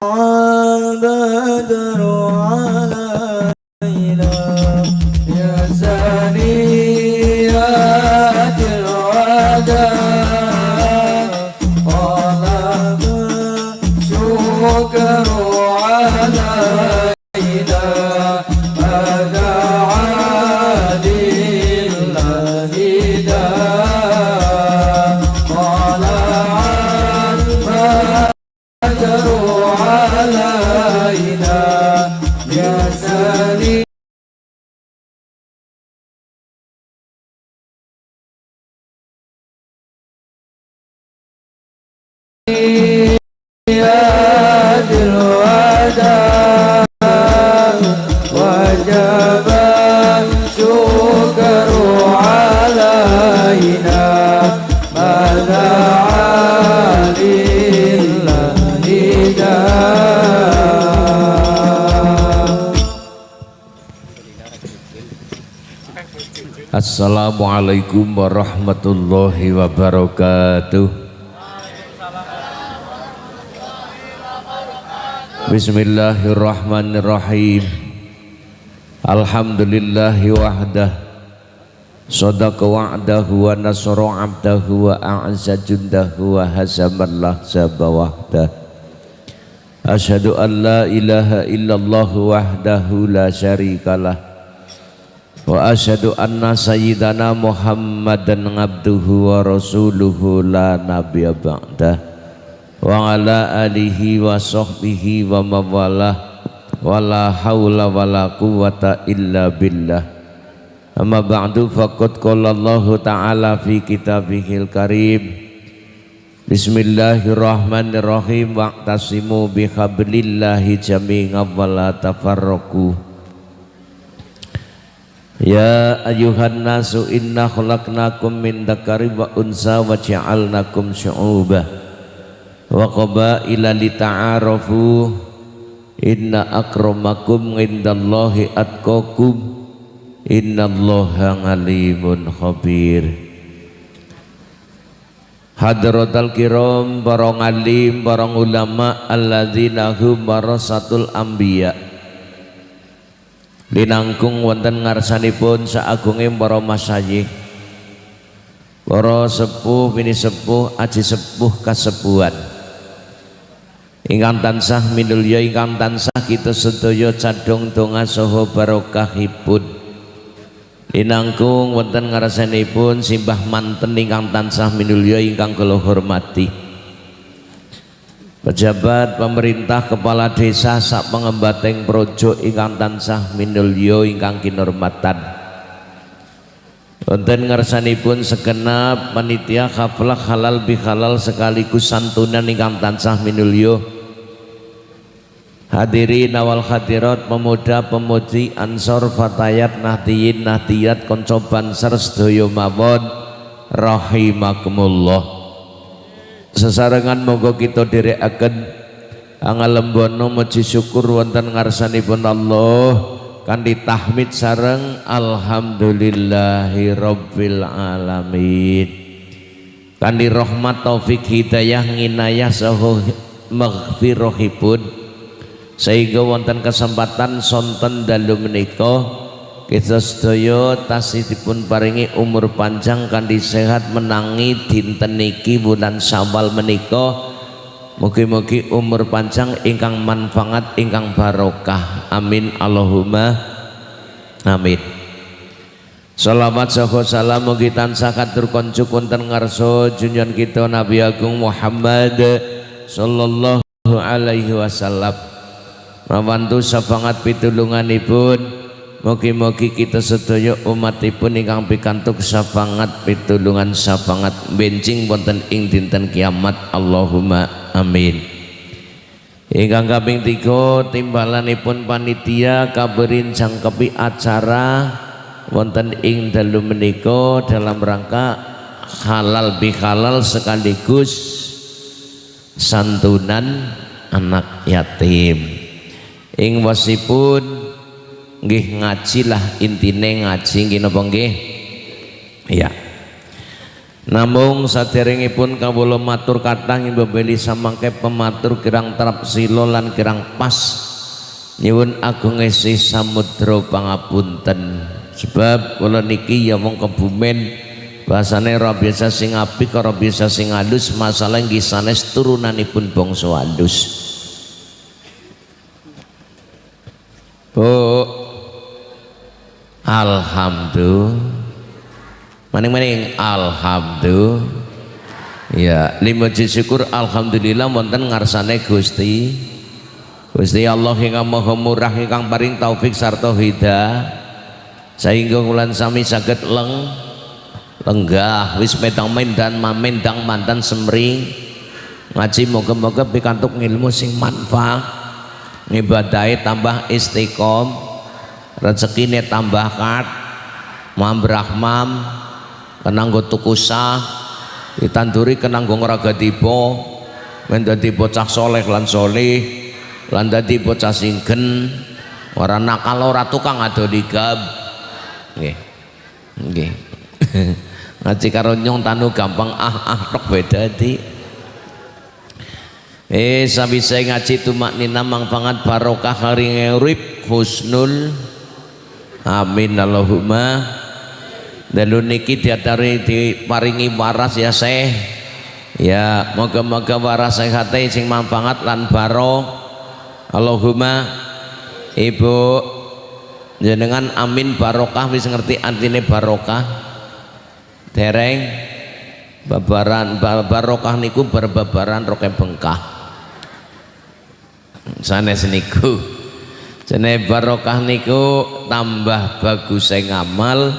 啊啦啦。Assalamualaikum warahmatullahi wabarakatuh. Bismillahirrahmanirrahim. Alhamdulillahi wahdah. Sadaqa wa'dahu wa nasara abdahu wa a'azza jundahu wa hazaman lahzaba wahdah Ashadu an la ilaha illallah wahdahu la syarikalah Wa asyhadu anna sayyidana Muhammadan abduhu wa rasuluhu la nabiyya ba'dah. Wa ala alihi wa sahbihi wa mawalah wa la hawla wa la quwata illa billah. Amma ba'du faqad qala Allah ta'ala fi kitabihil karim. Bismillahirrahmanirrahim. Waqtasimu bihablillahi jami'an wa la tafarraqu Ya ayuhan nasu inna khalaqnakum min dzakari wa unsa wa ja'alnakum syu'uban wa qabaila lita'arafu. Inna akramakum indallahi atqakum. Innallaha ngalimun khabir. Hadratal kiram para ngalim para ulama alladzina hum warasatul anbiya linangkung wonten ngarsanipun saagunging para masyayikh para sepuh bini sepuh aji sepuh kasepuhan. Ingkang tansah minulya ingkang tansah kita sedaya cadong donga saha barokahipun. Linangkung wonten ngarasanipun simbah manten ingkang tansah minulya ingkang kula hormati pejabat pemerintah kepala desa sak pengembateng projo ingkang tansah minulya ingkang kinurmatan. Wonten ngarsanipun segenap panitia khaflah halal bihalal sekaligus santunan ingkang tansah minulya Hadirin awal hadirat pemuda pemudi ansor fatayat nahdiyin nahdiyat koncoban sersedoyo mawon rahimakumullah sesarengan monggo kita direkaken. Angalembono muji syukur wonten ngarsanipun Allah. Kanthi tahmid sareng alhamdulillahi rabbil alamin kanthi rahmat taufik hidayah nginayah saha maghfirahipun. Sehingga wonten kesempatan sonten dalu menika kita sedaya tasihipun paringi umur panjang kandi sehat menangi dinten niki bulan Syawal menika. Mugi-mugi umur panjang ingkang manfaat ingkang barokah. Amin. Allahumma amin. Salawat saha salam. Mugi tansah katur konjuk wonten ngarsa junjungan kita Nabi Agung Muhammad sallallahu alaihi wasallam. Rawantu sabangat pitulunganipun Mugi-mugi kita sedaya umatipun ingkang pikantuk sabangat pitulungan sabangat. Bencing wonten ing dinten kiamat. Allahumma amin. Ingkang kaping 3 timbalanipun panitia kaberin jangkepi acara wonten ing dalu menika dalam rangka halal bihalal sekaligus santunan anak yatim. Ing wasipun nggih ngaji lah intine ngaji nggih napa nggih? Iya. Namung saderengipun kawula matur kathah beli samangke pematur kirang terap sila lan kirang pas. Nyuwun agung esih samudra pangapunten. Sebab kula niki ya wong kebumen bahasane ora biasa sing apik ora biasa sing halus masalah nggih sanes turunanipun bangsa halus Bu Alhamdulillah. Maning-maning alhamdulillah. Ya lima syukur alhamdulillah wonten ngarsane Gusti. Gusti Allah hingga maha murah ingkang paring taufik sarta hidayah sehingga wulan sami saged leng lenggah wis medang mendan mamendang mantan semring ngaji moga-moga pikantuk ilmu sing manfaat. Ngibadahi tambah istiqom rezekine tambah kat mambrahmam kenanggo tuku sah. Ditanduri kenanggo ngeraga tiba. Men dadi bocah soleh lan soleh lan dadi bocah singgen. Ora nakal ora tukang adoni gab nggih. Nggih. Ngaji karo nyong tanu gampang ah ah tok beda di eh sabisa ngaji tumak nina mangpangat barokah hari urip husnul amin Allahumma. Dalu niki diatari diparingi waras ya seh ya moga-moga waras sehate sing mampangat lan baro Allahumma. Ibu jenengan amin barokah wis ngerti artine barokah. Dereng babaran barokah niku berbabaran roke bengkah sanes niku jene barokah niku tambah bagus ngamal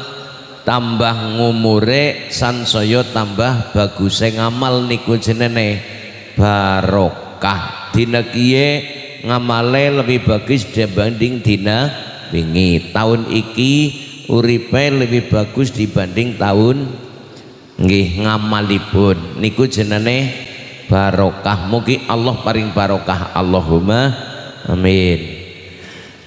tambah ngumure sansaya tambah bagus ngamal niku jenenge barokah. Dina kiye ngamale lebih bagus dibanding dina wingi. Tahun iki uripe lebih bagus dibanding tahun nggih ngamalipun. Niku jenenge barokah. Mugi Allah paring barokah. Allahumma amin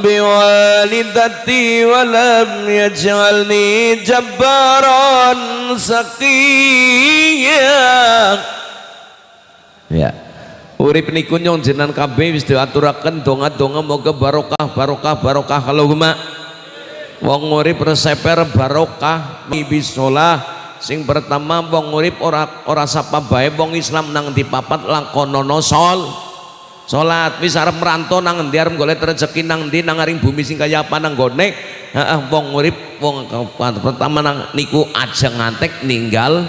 biwalidati wa lam yaj'alni jabbaran saqiya ya. Urip niku nyong jenengan kabeh wis diaturaken donga-donga moga barokah barokah barokah. Allahumma wong urip reseper barokah mibisolah sing pertama wong urip ora ora sapa bae wong Islam nang dipapat lakonono sol salat wis arep merantau nang endi arep golek rezeki nang endi nang aring bumi sing kaya apa nang gone. Heeh wong urip wong pertama nang niku aja ngantek ninggal.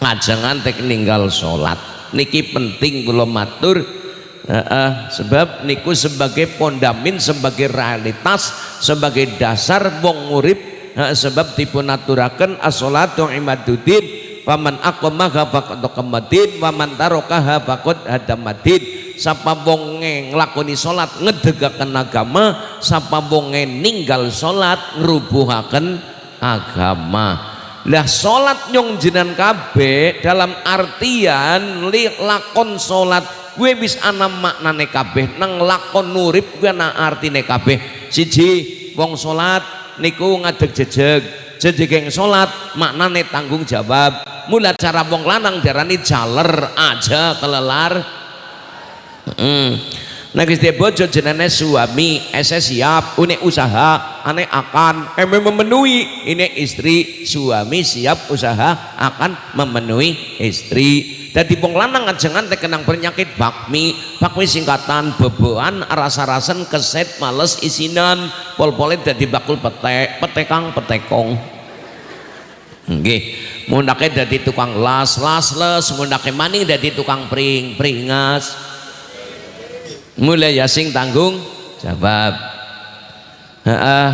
Aja ngantek ninggal salat. Niki penting kula matur. Heeh sebab niku sebagai pondamin sebagai realitas sebagai dasar wong urip. Sebab dipun aturaken as-salatu imaduddin. Faman aqamaha faqad qamaddin waman tarakaha faqad hadamadin sapa bonge nglakoni salat ngedegaken agama sapa bonge ninggal salat ngrubuhaken agama. Lah salat nyong jinan kabeh dalam artian li lakon salat gue wis ana maknane kabeh. Nang lakon nurip gue ana artine kabeh. Siji wong salat niku ngadeg jejeg. Jejegeng salat maknane tanggung jawab. Mula cara wong lanang darani jaler aja kelelar Hmm. Nah Gusti bojo jenenge suami, ese siap, une usaha, ane akan eme memenuhi. Ini istri, suami siap usaha akan memenuhi istri. Dadi wong lanang ajengan kenang penyakit bakmi, bakmi singkatan beboan rasa-rasan keset males isinan, pol-polit dadi bakul petek, petekang petekong. Nggih, mundake dadi tukang las, las les, mundake maning dadi tukang pring, pringas mulai ya sing tanggung jawab Heeh,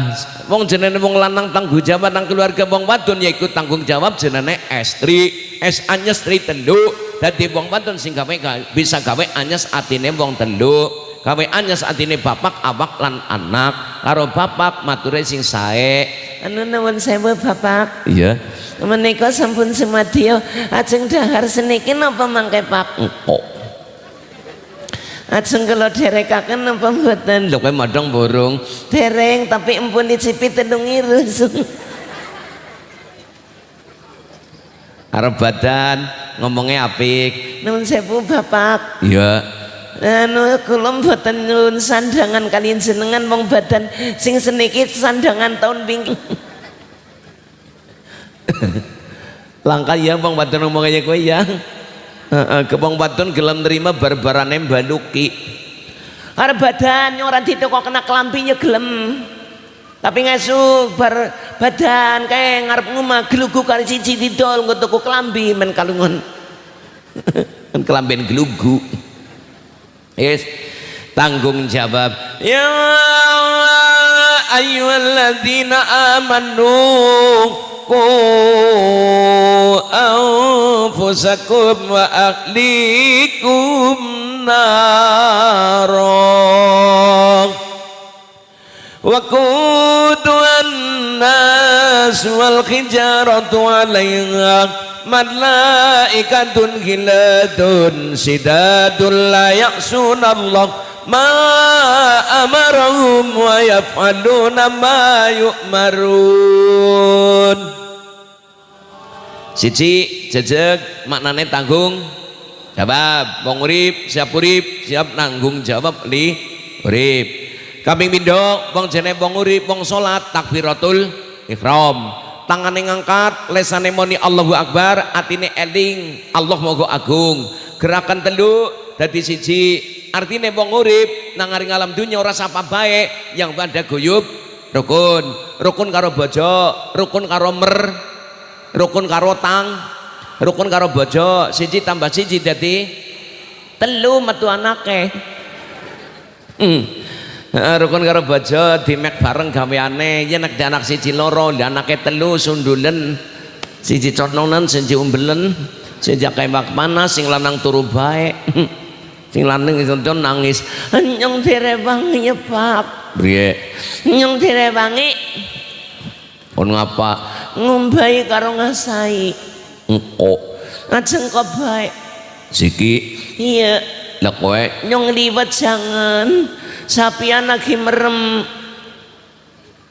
wong jenenge wong lanang tanggung jawab nang keluarga wong wadon yaiku tanggung jawab jenenge estri, es anyes tri telu. Dadi wong wadon sing gawe bisa gawe anyes atine wong telu. Gawe anyes atine bapak, awak lan anak. Karo bapak mature sing sae. anu nuwun sewu bapak Iya. menika sampun semadya ajeng dahar seniki napa mangke pak Engko. Ajeng kula derekaken napa mboten Lho kowe madang borong. dereng tapi empun dicipi telung irus Arep badan ngomongnya apik. nuwun sewu bapak Iya. anu kula mboten nyuwun sandangan kalian jenengan wong badan sing seniki sandangan tahun wingi Langkah ya bang wadon ngomongnya kowe ya. Heeh, ke bang wadon gelem nerima barbarane mbaluki. arep badan yang ora diteko kena kelambi ya gelem tapi ngesu bar badan kayak ngarep ngomah gelugu kali siji didol tuku kelambi men kalungan Kan gelugu. Yes tanggung jawab. Ya ayyuhalladzina amanu ku anfusakum wa ahlikum naro wa kudu الناس والحجارة عليها ملائكة غلاد شداد لا يعصون الله ما أمرهم ويفعلون ما يؤمرون Siji jejeg maknane tanggung jawab wong urip siap urip siap nanggung jawab li urip kambing pindho wong jene wong urip wong salat takbiratul ihram. Tangane ngangkat lesane moni Allahu Akbar atine eling Allah moga agung. Gerakan telu dadi siji. Artine wong urip nang ngaring alam dunya ora sapa bae yang pada guyub rukun. Rukun karo bojo rukun karo mer rukun karo tang rukun karo bojo. Siji tambah siji dadi telu metu anake. Hmm. Rukun karo bojo dimek bareng gaweane. Yen nek anak siji loro anake telu sundulen. Siji cononan siji umbelen. Siji kembak panas sing lanang turu bae. Sing lanang itu nangis. Nyong direwangi ya pak. Priye? Nyong direwangi. On ngapa ngumbai karo ngasai. Engko. Ajeng kok baik siki? Iya. Lah kowe? Nyong liwat jangan sapian lagi merem.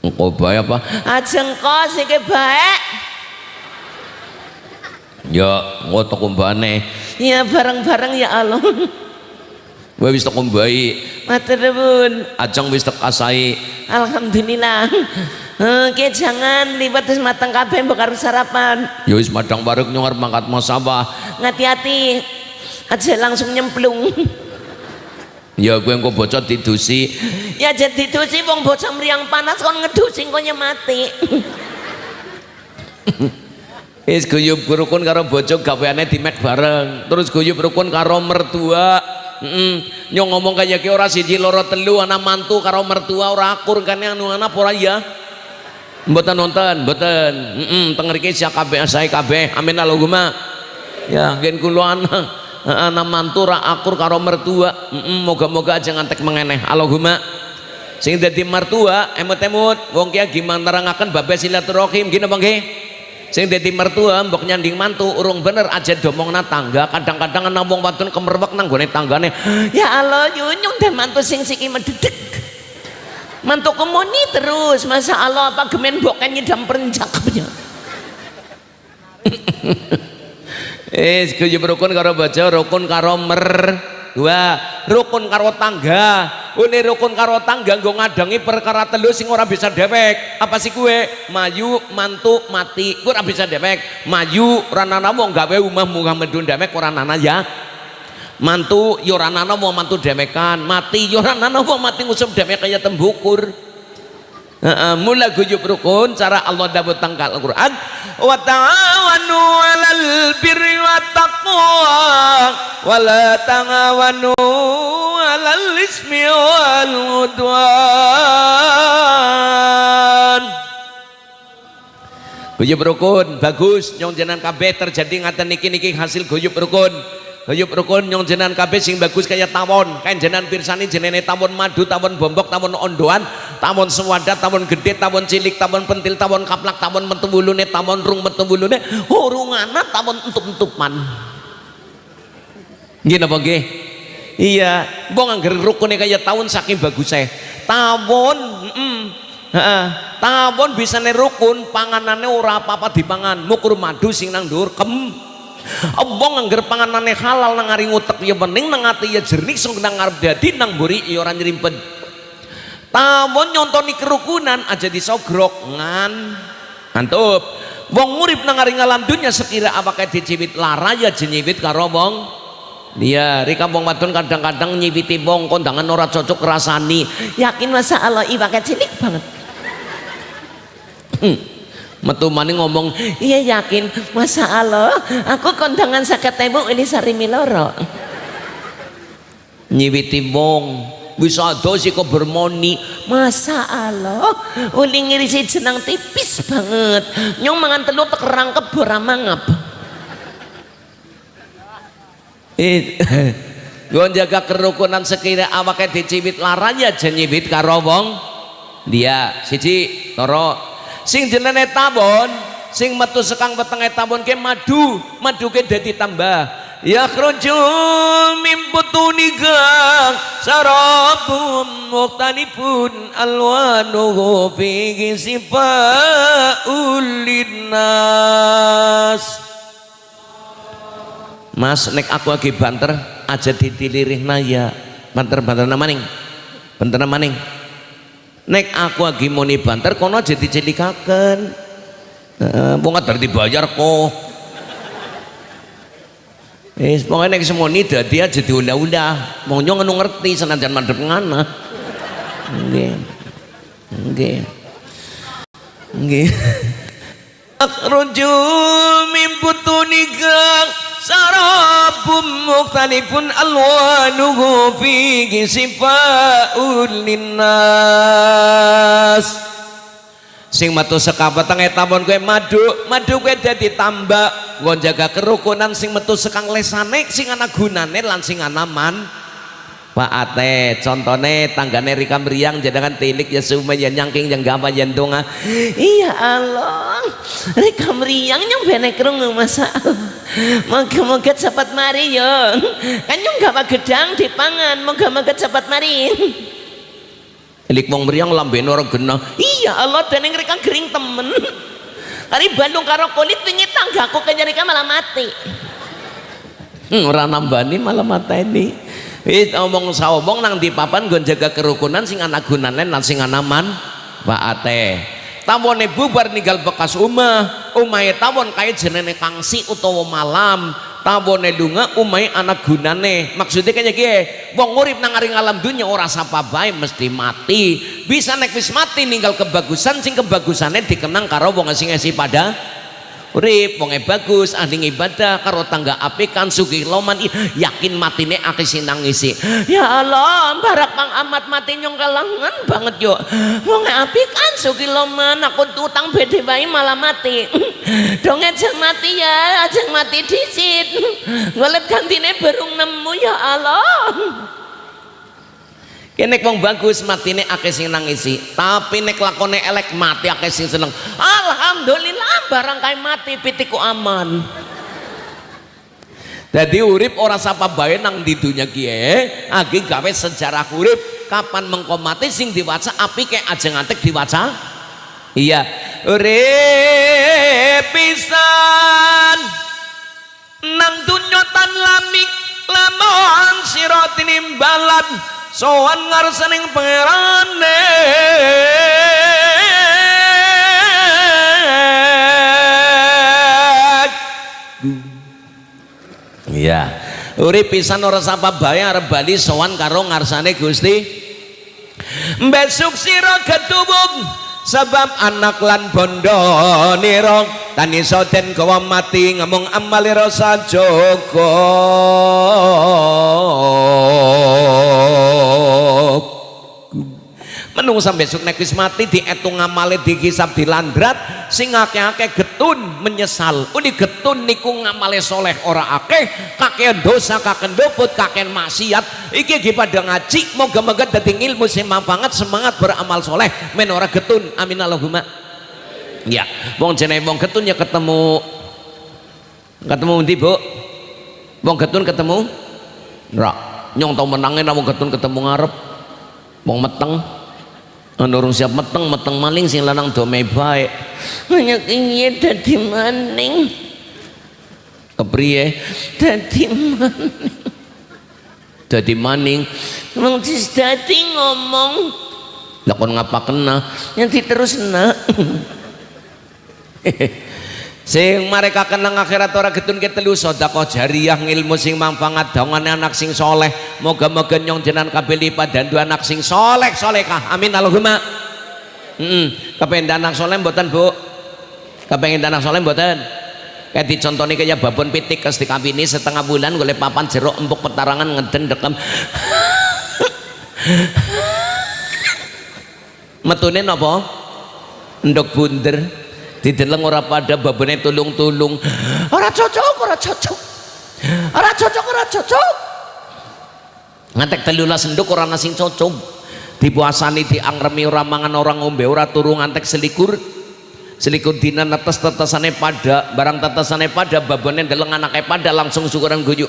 Engko bae apa? Ajeng kok siki baik. Ya ngoto kumbane ya bareng-bareng ya Allah. Kowe wis tak kumbai matur nuwun. Ajeng wis asai. Alhamdulillah. Oke jangan liwat wis mateng kabeh mbok karo sarapan. Ya wis madang bareng nyong arep mangkat masabah ngati-hati. Aja langsung nyemplung ya kowe engko bocah didusi ya jadi dusi wong bocah mriyang panas kon ngedusi kok mati Wis guyub rukun karo bojo gaweane dimek bareng. Terus guyub rukun karo mertua. Heeh. Nyong ngomong kaya ki ora siji loro telu ana mantu karo mertua ora akur kan anu ana ora ya? Mboten nonton, mboten. Heeh, teng mriki sak kabeh sae kabeh. Amin Allahumma. Ya, gen kula ana ana mantu ora akur karo mertua. Moga-moga aja ngantek mengeneh. Allahumma. Sing dadi mertua emut-emut wong ki gimana nerangaken bab silaturahim gini nggih? sing dadi mertua mbok nyanding mantu urung bener aja domongna tangga kadang-kadang ana wong wadon kemerwek nang gone tanggane ya Allah yunyung dan mantu sing siki mededek mantu kemuni terus masa Allah apa gemen boken nyedam perencakapnya eh kuyub rukun karo baca rukun karo mer. Dua rukun karo tangga. Ini rukun karo tangga nggo ngadangi perkara telu sing ora bisa dewek. Apa sih kue maju mantu mati. Gue ora bisa dewek. Maju ranana mau gawe umah Muhammadun dewek ora nana ya. Mantu yoranana mau mantu demekan mati yoranana mau mati ngusum demek kayak tembukur mula guyub rukun cara Allah dawuh tangkal Al-Qur'an wa ta'awanu 'alal birri wat taqwa wa la ta'awanu alal ismi wal udwan. Guyub rukun bagus nyong jenengan kabeh terjadi ngaten niki niki hasil guyub rukun Guyub rukun nyong jenengan kabeh sing bagus kaya tawon kan jenengan pirsani jenenge tawon madu tawon bombok tawon ondoan tawon sewadat tawon gede tawon cilik tawon pentil tawon kaplak tawon metu wulune tawon rung metu wulune hurungana tawon entup-entupan nggih napa nggih iya mbok angger rukune kaya tawon saking bagusnya tawon mm, Heeh. Tawon bisa rukun, panganane ora apa-apa dipangan. Mukur madu sing nang dhuwur kem. Embong angger panganane halal nang ngari ngutek ya bening nang ati ya jernih sing nang ngarep dadi nang mburi ya ora nyrimpet. Tawon nyontoni kerukunan aja disogrok ngan. Mantap. Wong urip nang ngari ngalam dunya sekira apake diciwit lara ya jenyiwit karo wong Iya, di kampung wadon kadang-kadang nyibiti wong kondangan ora cocok rasani. Yakin masa Allah iwake cilik banget hmm. Metu maning ngomong iya yakin. Masa Allah aku kondangan sakit tembok ini sari miloro. Nyiwiti wong bisa dosi kok bermoni? Masa Allah uli ngirisi jenang tipis banget. Nyong mangan telur tekerang kebora mangap gue jaga kerukunan sekira awaknya dicibit laranya jenyibit karo wong. Dia siji toro sing jenenge tabon sing metu sekang wetenge tabon ke madu madu ke dadi tambah. Ya khruju mim butuniga sarabum muqtanifun alwanuhu fi sifaul linnas. Mas nek aku lagi banter aja ditilirih naya banter banter namaning banter namaning nek aku lagi muni banter kono aja dicelikaken uh, wong kadar dibayar kok Wis pokoknya nek semoni dadi aja diulah-ulah. Mau nyong ngono ngerti senajan mandep ngana. Nggih. Nggih. Nggih. Akhruju min butunigang شراب مختلف ألوانه فيه شفاء للناس sing metu sekapeteng teng etamon kowe maduk madu kowe dadi tambak. Nggo jaga kerukunan sing metu sekang lesane sing ana gunane lan sing ana man Pak Ate contohnya tanggane Rika Meriang jadangan tilik ya semua yang nyangking yang gampang yang tunga iya Allah. Rika Meriang yang benek kerungu masa moga-moga cepat mari yo kan yang gak gedang di pangan moga-moga cepat mari. Tilik wong Meriang lamben orang genah. Iya Allah dan yang kering temen. Kali Bandung karo kulit tinggi tanggaku kayaknya Rika malah mati. Hmm, orang nambani malah mata ini Wis omong saomong nang di papan gon jaga kerukunan sing anak gunane lan sing anaman Ate. Tawone bubar ninggal bekas umah, umahe tawon kaya jenenge kangsi utawa malam. Tawone lunga umahe anak gunane. Maksudnya kaya gie, wong urip nang aring alam dunya ora sapa bae mesti mati. Bisa nek wis mati ninggal kebagusan sing kebagusane dikenang karo wong sing esi pada urip wong bagus ahli ibadah karo tangga kan sugih loman. Yakin matine akeh sinang ngisi ya Allah barak pang amat mati nyong kalangan banget yo. Wong kan sugih loman aku utang bede bae malah mati. Dong ajeng mati ya ajeng mati disit. Ngolet gantine berung nemu ya Allah kene wong bagus matine akeh sing nangisi tapi nek lakone elek mati akeh sing seneng. Alhamdulillah barang kae mati pitiku aman. Jadi urip ora sapa bae nang di dunia kie agi gawe sejarah urip. Kapan mengko mati sing diwaca api kayak aja ngantek diwaca? Iya. Urip pisan. Nang dunya tan lamik lamun siratin imbalan sowan ngarsaning pangerane. Iya. Urip pisan ora sapa bae arep bali sowan karo ngarsane Gusti. Besok sira ketubung sebab anak lan bondo nirong tani soden kowa mati ngomong amali rasa cukup menungsa besok nek wis mati dietung ngamale dihisab dilandrat sing akeh-akeh getun menyesal. Uni getun niku ngamale soleh ora akeh. Kakean dosa kakean doput kakean maksiat. Iki iki pada ngaji moga-moga dadi ilmu sing manfaat semangat beramal soleh. Men ora getun amin Allahumma. Ya wong jenenge wong getun ya ketemu. Ketemu ndi Bu? Wong getun ketemu? Ora nyong tau menangin wong getun ketemu ngarep. Wong meteng Nurung siap meteng meteng maling sing lanang dome baik. Hanya ingin dadi maning. Kepriye? Dadi maning. Dadi maning. Dis dadi ngomong. Lakon ngapa kena? Nanti terus nak sing mereka kenang akhirat ora getun ketelu sedekah jariah ilmu sing manfaat dongane anak sing soleh. Moga-moga nyong jenan kabeh lipat dan dua anak sing soleh solehkah? Amin Allahumma. Hmm, kepengen anak soleh mboten Bu? Kepengen anak soleh mboten? Kayak dicontoni kayak babon pitik kes ini setengah bulan golek papan jeruk empuk petarangan ngeden dekem. Metune napa? Ndok bunder dideleng ora pada babene tulung-tulung. Ora cocok ora cocok. Ora cocok ora cocok. Ngantek telulas senduk ora nasi cocok. Dipuasani diangremi ora mangan orang ngombe ora turu ngantek selikur. Selikur dina netes tetesane pada barang tetesane pada babone deleng anake pada langsung syukuran guyu.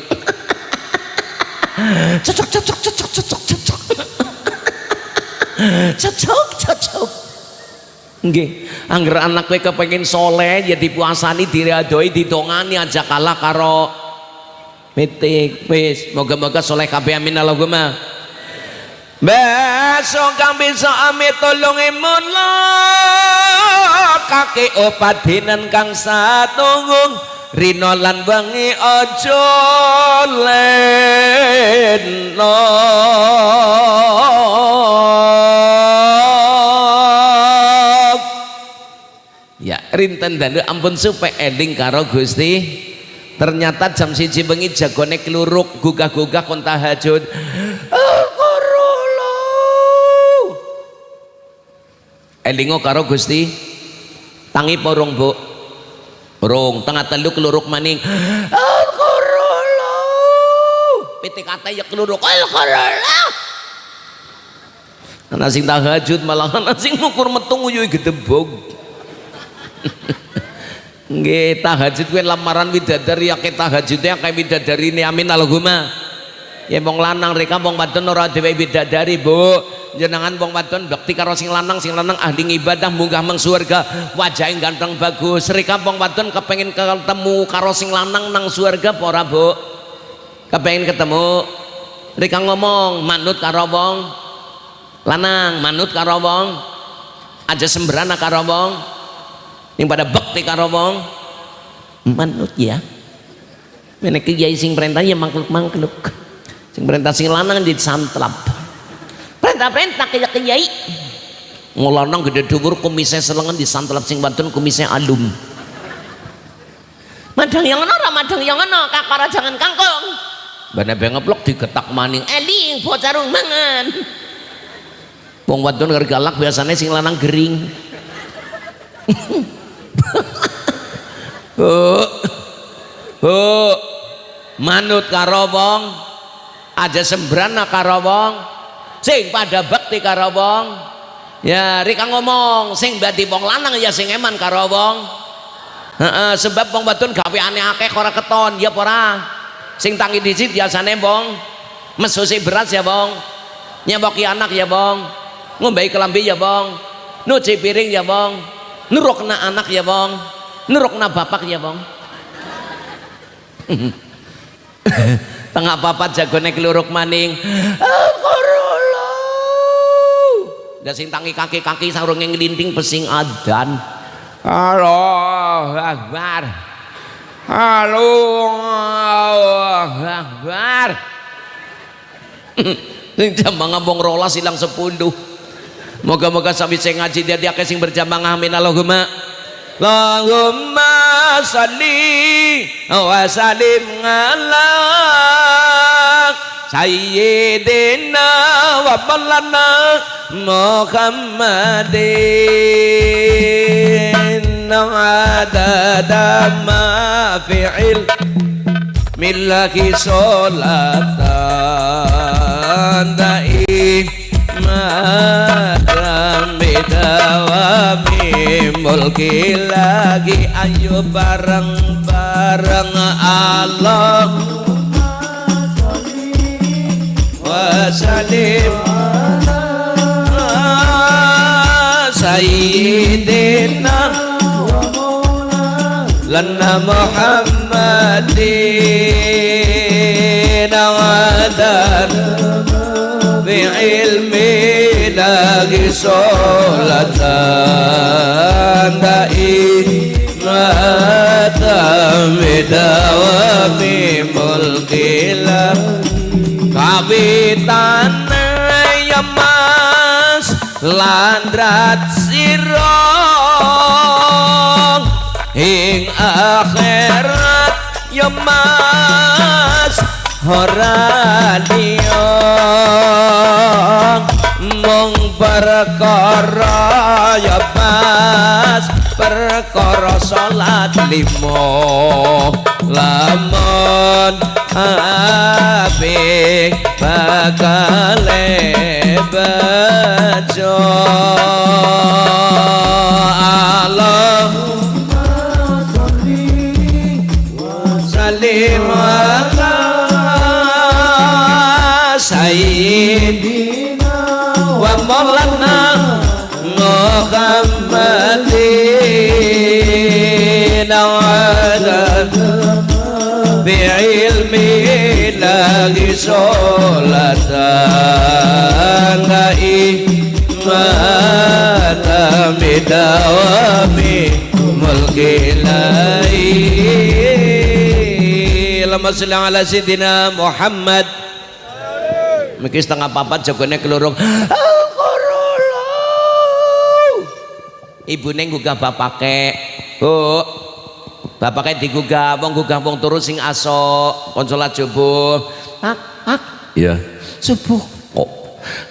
Cocok cocok cocok cocok cocok. Cocok cocok Nggih, angger anak kowe kepengin soleh ya dipuasani diradoi didongani aja kalah karo mitik wis moga-moga soleh kabeh amin. Allahumma. Besok kang bisa amit tolong imun kaki opat dinan kang satunggung. Rino lan wengi aja leno rinten dan ampun supaya ending karo Gusti. Ternyata jam siji bengi jagone keluruk gugah-gugah kon tahajud. Elingo karo Gusti. Tangi porong bu? Rong tengah telu keluruk maning. Pitik kata ya keluruk. Ana sing tahajud malah ana sing mukur metung uyuh gedebog nggih tahajud kuwi lamaran widadari akeh tahajudnya akeh widadari ini amin Allahumma. Ya wong lanang reka wong wadon ora dhewe widadari Bu. Jenengan wong wadon bakti karo sing lanang sing lanang ahli ibadah munggah meng surga wajahing ganteng bagus. Reka wong wadon kepengin ketemu karo sing lanang nang surga apa ora Bu? Kepengin ketemu. Reka ngomong manut karo wong. Lanang manut karo wong. Aja sembrana karo wong yang pada bakti karo wong. Manut ya. Mana kiai sing perintah ya mangkluk-mangkluk. Sing perintah sing lanang di santlap perintah-perintah kiai kiai. Ngulanang gede dhuwur kumisnya selengan di santlap sing bantun kumisnya alum. Madang yang ana madang yang ana kakara jangan kangkung. Bana bengeplok digetak maning. Eli bocah mangan wong wadon galak biasanya sing lanang gering Bu. Bu. Manut karo wong aja sembrana karo wong sing pada bakti karo wong ya rika ngomong sing badi wong lanang ya sing eman karo wong sebab wong wadon gawe aneh akeh ora keton ya ora sing tangi dicit biasane wong mesusi beras ya wong nyewoki anak ya wong ngombe kelambi ya wong nuci piring ya wong nurukna anak ya bong. Nurukna bapak ya bong. Tengah papat jagone keluruk maning. Dan sing tangi kaki-kaki sarung yang ngelinting pesing adan. Allah Akbar. Halo Allah Akbar. Sing jam ngabong rola silang sepuluh Moga-moga sami sing ngaji dia dia sing berjamaah amin. Allahumma Allahumma salli wa salim ala sayyidina wa maulana Muhammadin. Adada ma fi'il millahi sholatan da'i madam bidawami mulki lagi ayo bareng-bareng Allah. Wasalim Sayyidina lana Muhammadin. Wadar bi ilmi. lagi sholat tanda inata medawa mimpul kila kapitan yemas landrat sirong ing akhirat yamas ora liya mung perkara ya pas perkara salat lima. Lamun ape bakal bejo. Allah سعيد ومرنا مخمدين وعدد بعلم الله صلاة إيمان بدوام ملك الله اللهم صل على سيدنا محمد Mungkin setengah papat jagone kelurung. Ibu neng gugah bapake. Bu. Bapake digugah, wong gugah wong turu sing aso, konsolat subuh. Pak, pak, Iya. subuh. Oh,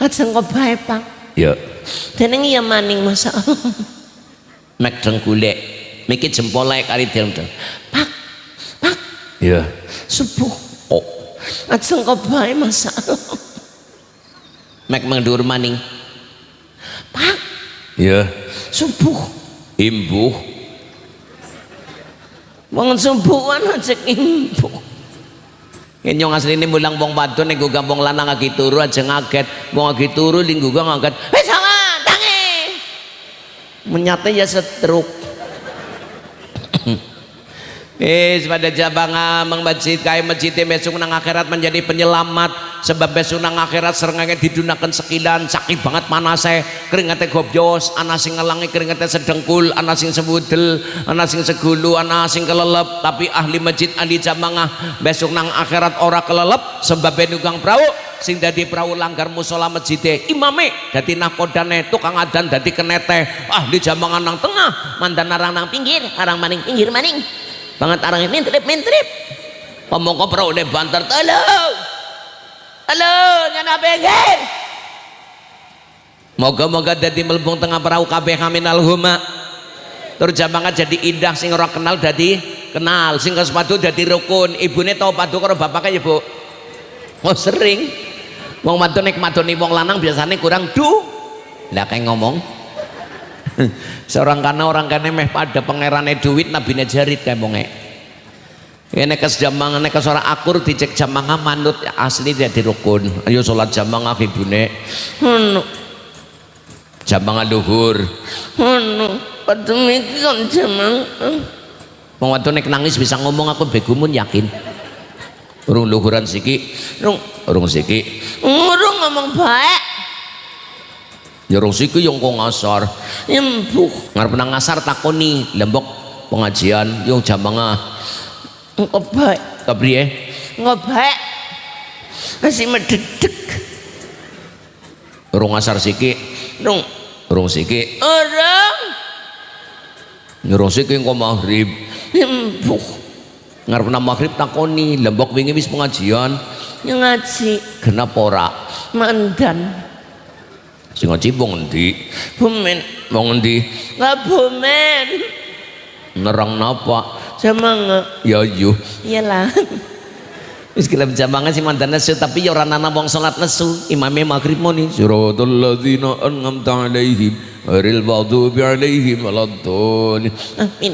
kok bae, Pak. iya. Deneng iya maning masa. Mek dengkulek. Miki jempolnya kali dendeng. Pak, pak, Iya. subuh. Oh, Ajeng kok bae masa. Mek mendur maning. Pak, Iya. subuh. Imbuh. Wong subuhan aja imbuh. Yen nyong asline mulang wong wadon nek gugah wong lanang lagi turu aja ngaget. Wong lagi turu ning gugah ngaget. Sama, tangi. Menyate ya setruk. Eh, pada jabang amang masjid kaya masjid besok nang akhirat menjadi penyelamat. Sebab besok nang akhirat serengenge didunakan sekilan sakit banget manase keringatnya gobyos ana sing ngelangi keringatnya sedengkul ana sing sebudel ana sing segulu ana sing kelelep. Tapi ahli masjid ahli jamangah besok nang akhirat ora kelelep sebab nugang perahu sing dadi perahu langgar musola masjid imame dadi nakodane tukang adan dadi kenete. Ahli jamangan nang tengah Mantan arang nang pinggir, arang maning pinggir maning. Banget arang mintrip mintrip. Pemongko perahu ne banter Halo. Halo, nyana pinggir. Moga-moga dadi melbung tengah perahu kabeh amin alhumma. Terus jamangan jadi indah sing ora kenal dadi kenal, sing sepatu dadi rukun. Ibune tau padu karo bapaknya ya, Bu. Oh, sering. Wong wadon nek madoni wong lanang biasanya kurang du. Lah kayak ngomong. Seorang kana orang kana meh pada pangerane duit nabine jarit kayak bonge. Ini kes jamangan kes ora akur dicek jamangan manut asli jadi rukun. Ayo sholat jamangan ibune. Ono, Jamangan luhur. ono. Padha iki kon jamang. Wong wadon nek nangis bisa ngomong aku begumun yakin. Urung luhuran siki, Rung, urung siki. ngurung ngomong baik. Ya urung siki yang kok ngasar. Embuh. Ngarep nang ngasar takoni lembok pengajian jamangah. Engko baik. Kepriye? Engko baik. Masih mededek. Urung ngasar siki, Rung, urung siki. orang. Ya urung siki engko maghrib. Embuh. Ngarep nang maghrib takoni lembok wingi wis pengajian. yang ngaji kenapa ora mandan sing ngaji wong endi bumen. Wong endi nggak bumen. Nerang napa? Semangat ya yo iyalah. Wis gelem jambangan sing mandan nesu tapi ya ora nana wong salat nesu. Imame maghrib muni. Siratal ladzina an'amta alaihim ghairil maghdubi alaihim waladdallin. Amin.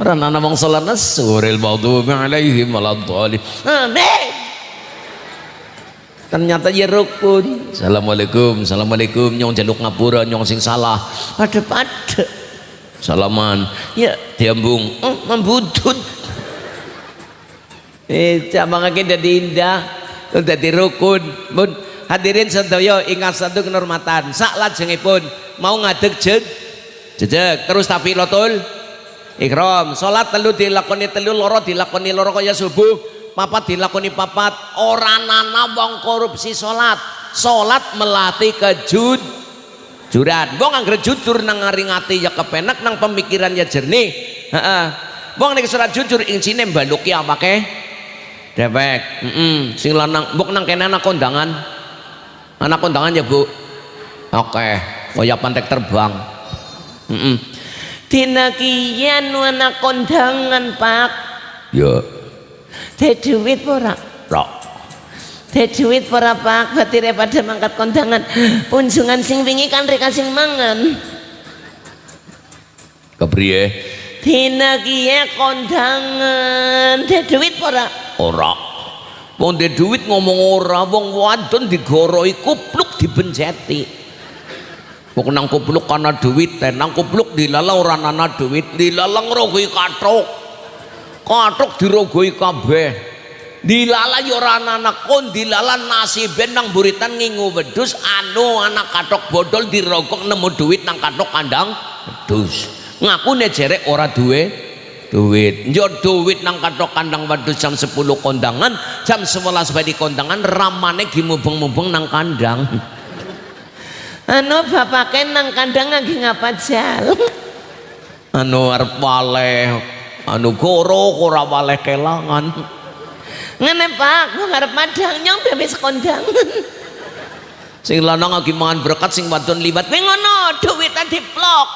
Ora nana wong salat nesu ghairil maghdubi alaihim waladdallin. Amin ternyata ya rukun. Assalamualaikum assalamualaikum. Nyong jaluk ngapura nyong sing salah. Pada pada salaman. Ya. Diambung. Oh, membutut eh cabangake dadi indah. Dadi rukun. Pun hadirin sedaya ingat satu kehormatan sak lajengipun mau ngadeg jeg jejeg terus tafilatul ikram salat telu dilakoni telu loro dilakoni loro kaya subuh papat dilakoni papat. Ora nana wong korupsi salat salat melatih kejud juran. Wong anggere jujur nang ngaringati ya kepenak nang pemikiran ya jernih. Heeh. Wong nek surat jujur insine mbaluki apake dewek. Heeh sing lanang mbok nang kene anak kondangan. Anak kondangan ya Bu. Oke. Kaya pantek terbang. Heeh Dina kian anak kondangan pak. Ya Teh duit ora? Rok Teh duit ora pak? Berarti daripada mangkat kondangan. Punjungan sing wingi kan sing mangan. Kepriye? Dina kian kondangan. Teh duit ora? Ora. Wong duwe duit ngomong ora wong wadon digoroi kupluk dibenceti wong nang kupluk kana duit teh nang kupluk dilala ora ana duit dilala ngrogoi katruk katruk dirogoi kabeh. Dilala ya ora ana kon dilala nasiben nang buritan ngingu wedhus anu anak katruk bodol dirogok nemu duit nang katruk kandang wedhus. Ngakune jerek ora duwe duit. Njot duit nang katok kandang wedhus jam 10 kondangan jam 11 badi kondangan ramane gimubeng-mubeng nang kandang. Anu bapake nang kandang lagi ngapa jal? Anu arep waleh anu goro ora waleh kelangan. Ngene pak Gua ngarep madang nyong bebes kondangan sing lanang lagi mangan berkat sing wadon liwat. Wih ngono duit tadi plok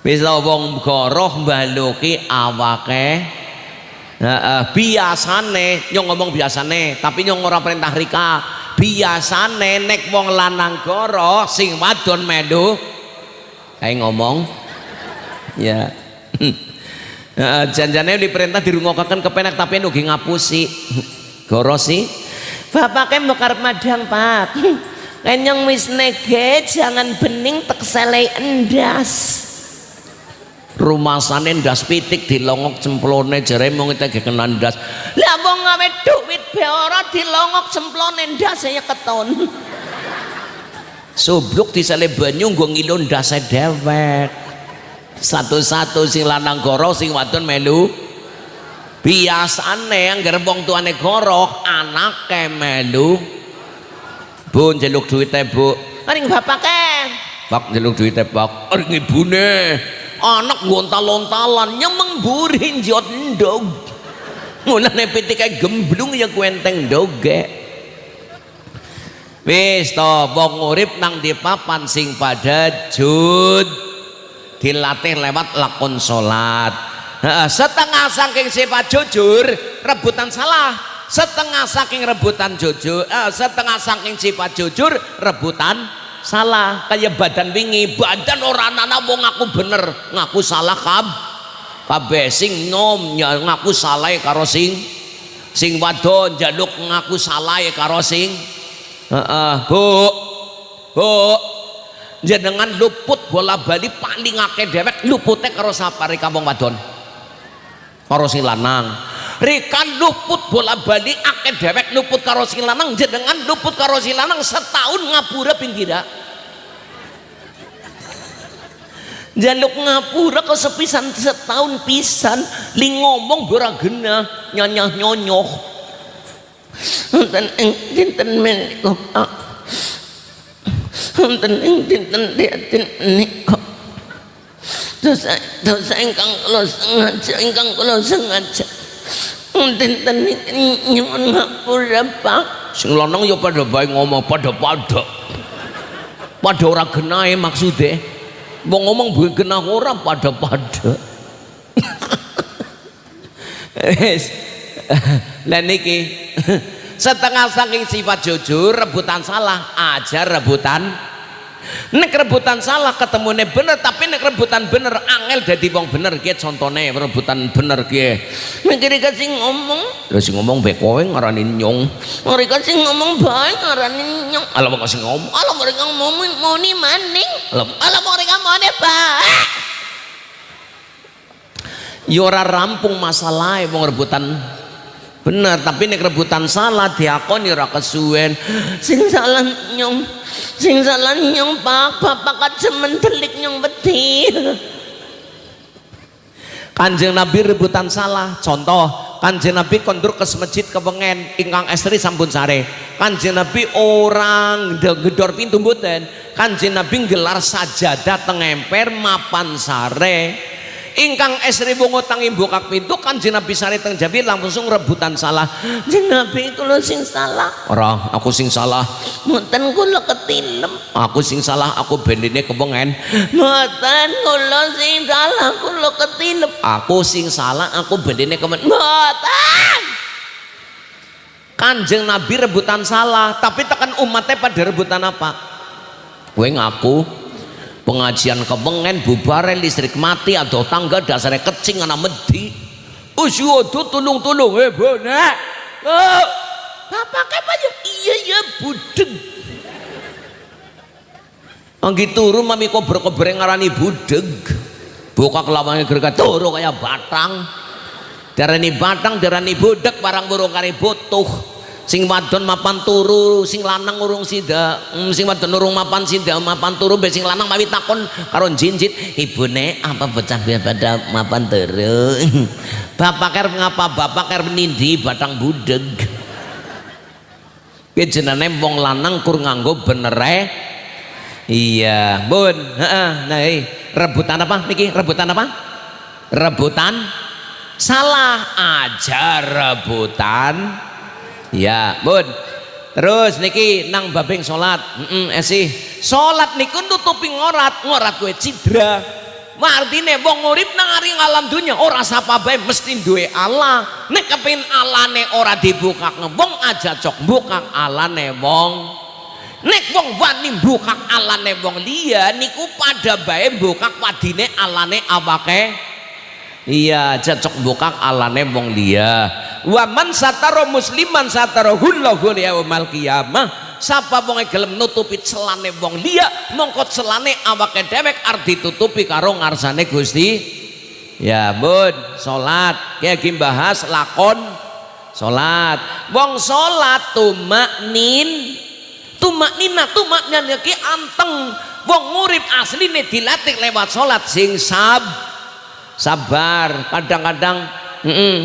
bisa wong goroh mbaluki awake. Heeh, biasane nyong ngomong biasane tapi nyong ora perintah rika. Biasane nek wong lanang goroh sing wadon melu kayak ngomong ya. Heeh, janjane diperintah dirungokaken kepenak tapi nugi ngapusi. Bapake mbok arep madang pak. Kenyong wis nege jangan bening tek selai endas. Rumasane ndas pitik dilongok cemplone jare mung tege kena ndas. Lah wong gawe duit be ora dilongok semplone ndas ya keton. Subluk disale banyu nggo ngilo ndase dewek satu-satu sing lanang goro sing wadon melu. Biasane anggar wong tuane goroh anake melu. Bu njaluk duite bu. Paling bapake pak njaluk duite pak aring ibune anak gontal-lontalan nyemeng buri njot ndog. Mulane pitike gemblung ya kuenteng doge wis to wong urip nang di papan sing pada jud dilatih lewat lakon Heeh, setengah saking sifat jujur rebutan salah. Setengah saking rebutan jujur eh, setengah saking sifat jujur rebutan salah. Kayak badan wingi badan orang anak wong ngaku bener ngaku salah kab kabeh sing nom ya ngaku salah karo sing sing wadon jaluk ngaku salah karo sing. Heeh bu bu jenengan luput bola bali paling akeh dewek lupute karo sapare kampung wadon. Karo sing lanang. Rikan luput bola bali akeh dewek luput karo lanang. Jenengan luput karo lanang setahun ngapura pinggira jaluk ngapura kesepisan setahun pisan. Li ngomong ora genah nyanyah nyonyoh. Enten ing dinten Enten ing dinten dinten menika dosa dosa ingkang kula sengaja ingkang kula sengaja. Dinten niki nyuwun ngapura Pak. Sing lanang ya pada bae ngomong pada-pada pada ora genahe maksude. Wong ngomong bukan genah ora pada-pada wis. Lah niki setengah saking sifat jujur rebutan salah ajar rebutan nek rebutan salah ketemunya bener tapi nek rebutan bener angel jadi wong bener kia contohnya rebutan bener kia mikir kasih ngomong terus sing ngomong baik kowe ngarani nyong. Mereka sih ngomong baik ngarani nyong. Ala mau kasih ngomong? Ala mereka ngomong mau nih maning ala mereka mau nih baik Yora ya rampung masalah wong rebutan bener tapi nek rebutan salah diakoni ora kesuwen. Sing salah nyong sing salah nyong pak. Bapak kacemen delik nyong beti kanjeng nabi rebutan salah. Contoh kanjeng nabi kondur ke masjid kepengen ingkang estri sampun sare. Kanjeng nabi orang gedor pintu mboten. Kanjeng nabi gelar sajadah tengemper mapan sare ingkang esri bungo tangi buka pintu kan Nabi sari teng jabi langsung rebutan salah. Nabi kula sing salah. Ora aku sing salah. Mboten kula ketilem. Aku sing salah aku bendine kepengen mboten kula sing salah kula ketilem. Aku sing salah aku bendine kepengen mboten! Kanjeng Nabi rebutan salah tapi tekan umatnya pada rebutan apa? Gue ngaku pengajian kebengen bubare listrik mati atau tangga dasarnya kecing anak medi. Usyodo tulung-tulung. Eh bonek oh, bapak kayak iya iya budeng Anggi turu mami kober-kober ngarani budeg. Buka kelawannya gerga turu kayak batang. Darani batang darani budeg barang burung kari butuh sing wadon mapan turu sing lanang urung sida hmm, sing wadon urung mapan sida mapan turu be sing lanang mawi takon karo jinjit ibune apa bocah pada mapan turu? Bapak ker ngapa? Bapak ker nindi batang budeg. Ki jenenge wong lanang kur nganggo bener eh iya bun. Heeh. Nah eh. rebutan apa niki? Rebutan apa? Rebutan? Salah aja rebutan ya bun. Terus niki nang babing sholat. Mm -mm, esih sholat niku nutupi ngorat ngorat gue cidra. Artine wong urip nang aring alam dunya ora sapa bae mesti duwe Allah. Nek kepin alane ora dibuka wong aja cok buka alane wong. Nek wong wani buka alane wong liya niku pada bae buka padine alane awake iya cocok buka alane wong liya wa man sataro musliman sataro hullahu yaumal qiyamah. Sapa wong gelem nutupi celane wong liya mongko celane awake dewek arep ditutupi karo ngarsane Gusti. Ya bun salat. Ya bahas lakon. Salat. Wong salat tumaknin tumaknina tumaknina ki anteng. Wong ngurip asline dilatih lewat salat sing sab sabar. Kadang-kadang mm -mm,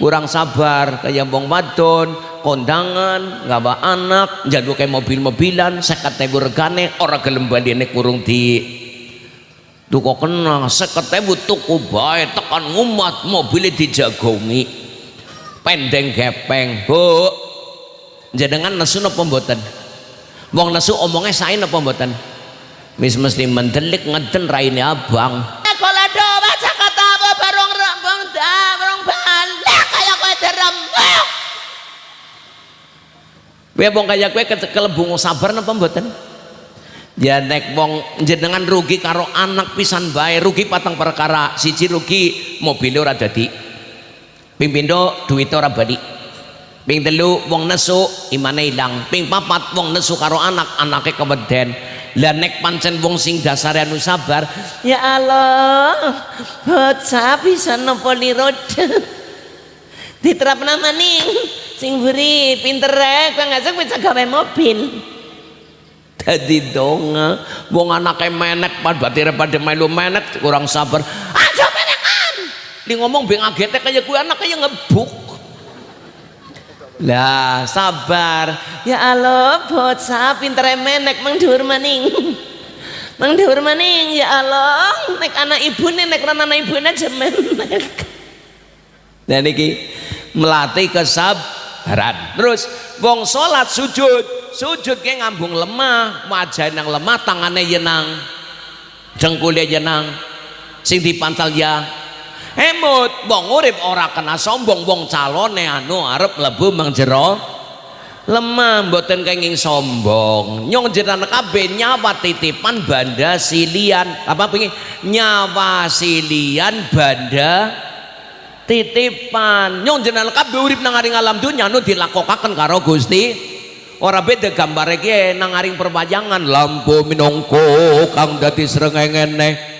kurang sabar. Kayak bong wadon kondangan nggak bawa anak jadul kayak mobil-mobilan seket tebu regane orang gelem ini kurung di duko kena seket tebu tuku baik tekan ngumat mobilnya dijagongi pendeng gepeng bu. Jangan nesu napa mboten? Wong nesu omongnya saya napa mboten? Mis mesti mendelik ngeden raine abang Kowe wong kaya kowe kelebung sabar napa mboten? Ya nek wong jenengan rugi karo anak pisan bae, rugi patang perkara. Siji rugi mobil ora dadi. Ping pindho duwite ora bali. Ping telu wong nesu imane ilang. Ping papat wong nesu karo anak, anake keweden. Lah nek pancen wong sing dasare anu sabar, ya Allah, bocah bisa nopo lirod. Diterapna maning sing beri pinter rek kang ngajak bisa gawe mobil. Dadi donga wong anake menek pad batire pada melu menek kurang sabar. Aja menekan! Li ngomong beng agete kaya kuwi anak kaya ngebuk. Lah sabar. Ya Allah bocah pinter menek mang dhuwur maning. Mang dhuwur maning ya Allah nek anak ibune nek ora anak ibune jemen dan iki melatih kesabaran terus wong salat sujud sujud ke ngambung lemah wajah nang lemah tangannya yenang dengkulnya yenang sing dipantal ya. Emut wong urip ora kena sombong wong calone anu arep mlebu mengjero lemah mboten kenging sombong. Nyong jenengan kabeh nyawa titipan banda silian apa pengen nyawa silian banda titipan. Nyong jenengan kabeh urip nang alam dunya nu dilakokaken karo Gusti. Ora beda gambar iki nang aring perwayangan. Lampu minangka kang dadi srengenge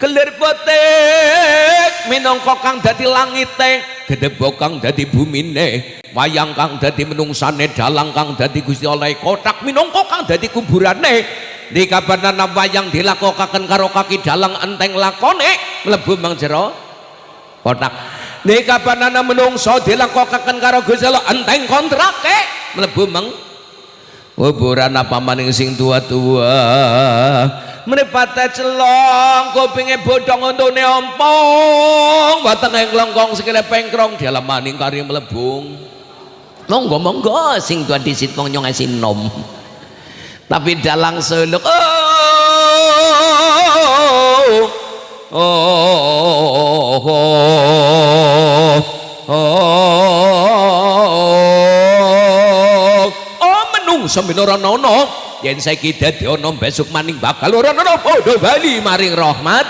kelir potek minangka kang dadi langite. Gedebok kang dadi bumine. Wayang kang dadi menungsane. Dalang kang dadi Gusti oleh kotak minangka kang dadi kuburane. Di kabanana wayang dilakokaken karo kaki dalang enteng lakone. Mlebu mang jero. Kotak di kabanana menungso dilakokaken karo Gusti Allah enteng kontrake mlebu mang. Kuburan apa maning sing tua-tua? Mripate celong kupinge bodhong untune ompong. Watenge nglongkong sikile pengkrong dialamaning kari mlebung. Monggo monggo sing tua disit wong nyong nom. Tapi dalang suluk oh oh oh oh, oh, oh menungso minora nono yen saiki ana besok maning bakal ora ana padha bali maring rahmat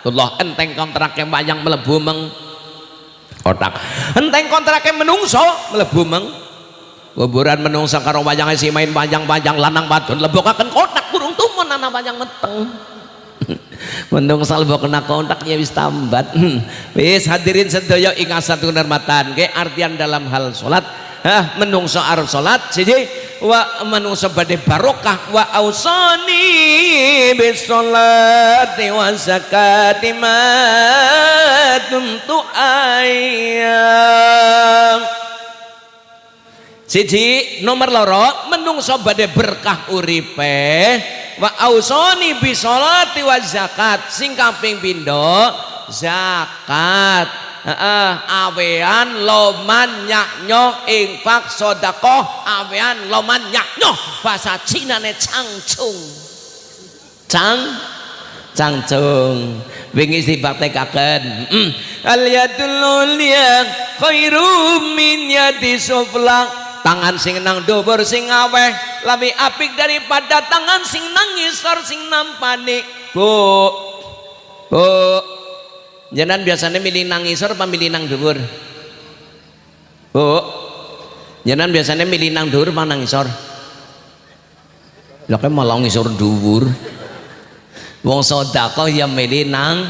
Allah enteng kontrake wayang mlebu meng otak enteng kontrake menungso mlebu meng kuburan menungso karo wayange si main wayang-wayang lanang wadon lebokaken kotak kurung tumun ana wayang meteng menungso lebok kena kontak ya wis tambat. Wis hadirin sedaya ing satu hormatan ke artian dalam hal salat Hah, menungso arep salat siji wa manungsa badhe barokah wa ausani bisolati wa zakati ma ayam siji nomor loro menungso badhe berkah uripe. Wa ausani bisolati wa zakat sing pindho? Zakat. Uh, awean loman nyaknyo infak sodakoh awean loman nyaknyo. Bahasa Cina ne cangcung cang cangcung wingi dibaktekaken mm. al yadul ulia khairum min yadi tangan sing nang dhuwur sing aweh lebih apik daripada tangan sing nang ngisor sing nampani bu bu Jangan biasanya milih nang isor apa milih nang dhuwur? Bu. Jangan biasanya milih nang dhuwur apa nang isor? Lah kan malah ngisor dhuwur. Wong sedekah ya milih nang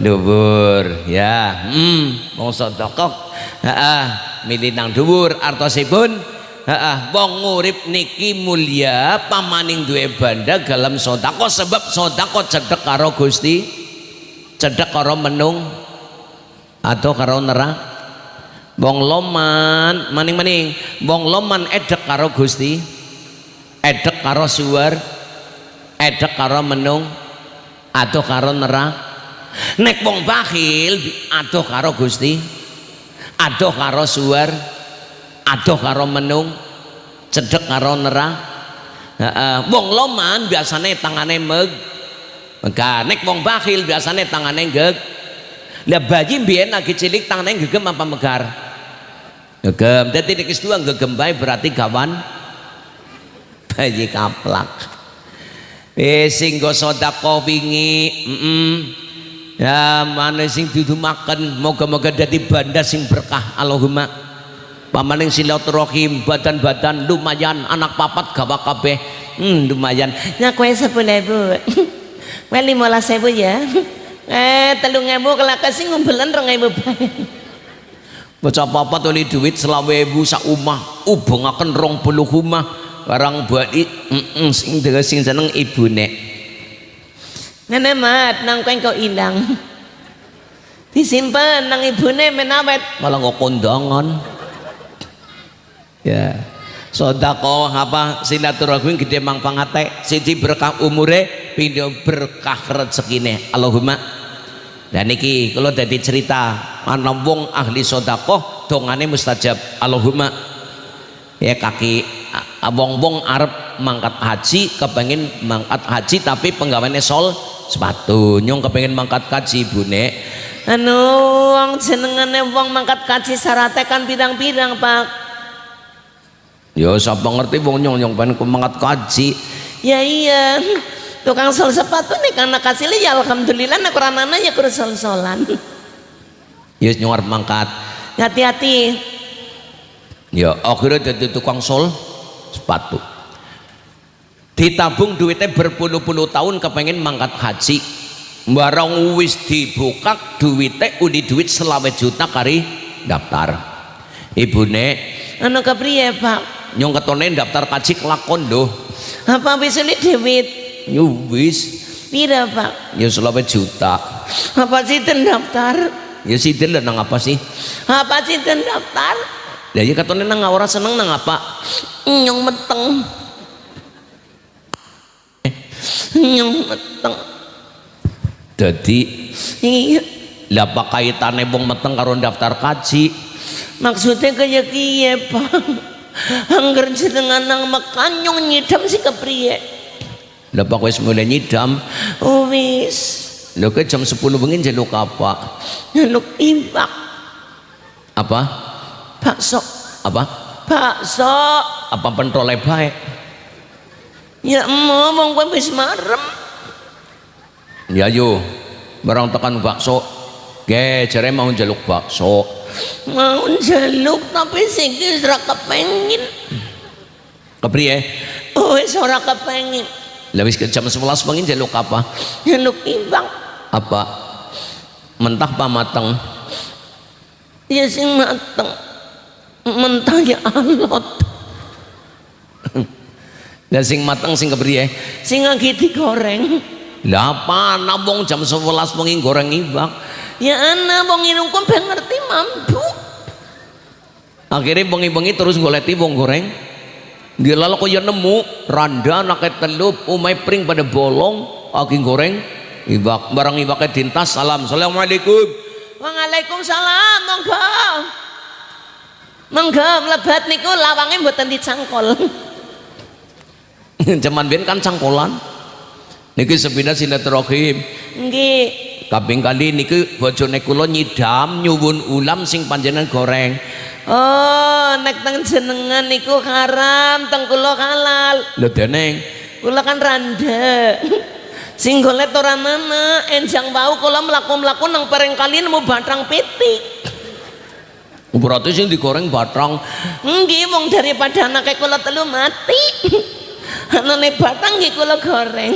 dhuwur ya. Hmm, wong heeh milih nang dhuwur artosipun? Heeh wong ngurip niki mulia pamaning duwe banda dalam sedekah. Sebab sedekah cedhek karo Gusti cedek karo menung atau karo nerang. Wong loman maning-maning wong loman edek karo Gusti edek karo suwer edek karo menung atau karo nerang. Nek wong bakhil atau karo Gusti atau karo suwer atau karo menung cedek karo nerang uh, wong loman biasanya tangannya meg maka nek wong bakhil biasanya tangannya geg. Lah bayi biyen lagi cilik tangannya gegem apa megar? Gegem jadi nek dua gegem bae berarti kawan bayi kaplak. Eh sing go. Ya mana sing dudu makan moga-moga dadi banda sing berkah Allahumma. Pamaning silaturahim badan-badan lumayan anak papat gawa kabeh. Hmm, lumayan. Nyakoe sepuluh bu Well lima sewu ya. Eh telung ewu kelak kasih ngumpulan rong ewu Baca apa tuli duit selawe ewu sak umah akan rong puluh umah barang balik mm sing dengan sing seneng ibu nek Ngene mat nang kau ilang disimpan nang ibu nek menawet malah nggak kondangan. Ya. Sodako apa? Silaturahmi gede mang pangate siji berkah umure pindho berkah rezekine. Allahumma. Dan niki kalau dadi cerita. Ana wong ahli sedekah dongane mustajab. Allahumma. Ya kaki wong-wong arep mangkat haji kepengen mangkat haji tapi penggawaannya sol sepatu nyong kepengen mangkat haji bune anu wong jenengane wong mangkat kaji syaratnya kan bidang-bidang pak. Ya siapa ngerti wong nyong nyong pengen mangkat haji ya iya. Tukang sol sepatu nih karena kasih ya alhamdulillah nak ranana ya kurang sol solan ya nyong arep mangkat. Hati-hati. Ya akhirnya jadi tukang sol sepatu ditabung duitnya berpuluh-puluh tahun kepengen mangkat haji. Barang wis dibuka duitnya udi duit selawe juta kari daftar. Ibune anu kepriye pak? nyong ketone daftar kaji kelakon doh apa bisa ini duit? Yo wis. Pira pak? Ya selawe juta. Apa sih daftar? Ya lah nang apa sih? Apa sih daftar? Ya ya ketone nang ora seneng nang apa? Nyong meteng nyong meteng. Jadi iya. Lah apa kaitannya wong meteng karo daftar kaji? Maksudnya kayak kiye pak? Angger jenengan nang makan nyong nyidam si kepriye? Lah apa wis mulai nyidam. Oh wis. Ke jam 10 bengi njaluk apa? nyeluk imbak Apa? bakso. Apa? bakso. Apa pentole bae? Ya mau wong kowe wis marem Ya yo. Barang tekan bakso. Ge, jare mau njaluk bakso. mau njaluk tapi sikil ora kepengin Kepriye? oh wis ora kepengin Lah wis jam 11 bengi njaluk apa? nyeluk imbak Apa? Mentah apa mateng? ya sing mateng mentah ya alot Lah sing mateng sing kepriye? sing lagi digoreng. Lah apa ana wong jam 11 bengi goreng ibak? ya ana wong inungkum ben ngerti mampu Akhirnya bengi-bengi terus goleti wong goreng. Dia lalu kok ya nemu randa naket telup umai pring pada bolong lagi goreng ibak barang ibaknya dintas salam. Assalamualaikum. Waalaikumsalam monggo. Monggo mlebat niku lawange mboten dicangkol Cuman ben kan cangkolan. Niki sepindah silaturahim. nggih Kaping kali niki bojone kula nyidam nyuwun ulam sing panjenengan goreng. oh nek teng jenengan niku haram teng kula halal Lho deneng kula kan randa sing golet ora mana enjang bau kula mlaku-mlaku nang pereng kali nemu batrang pitik berarti sing digoreng batang. nggih wong daripada anake kula telu mati anane batang nggih kula goreng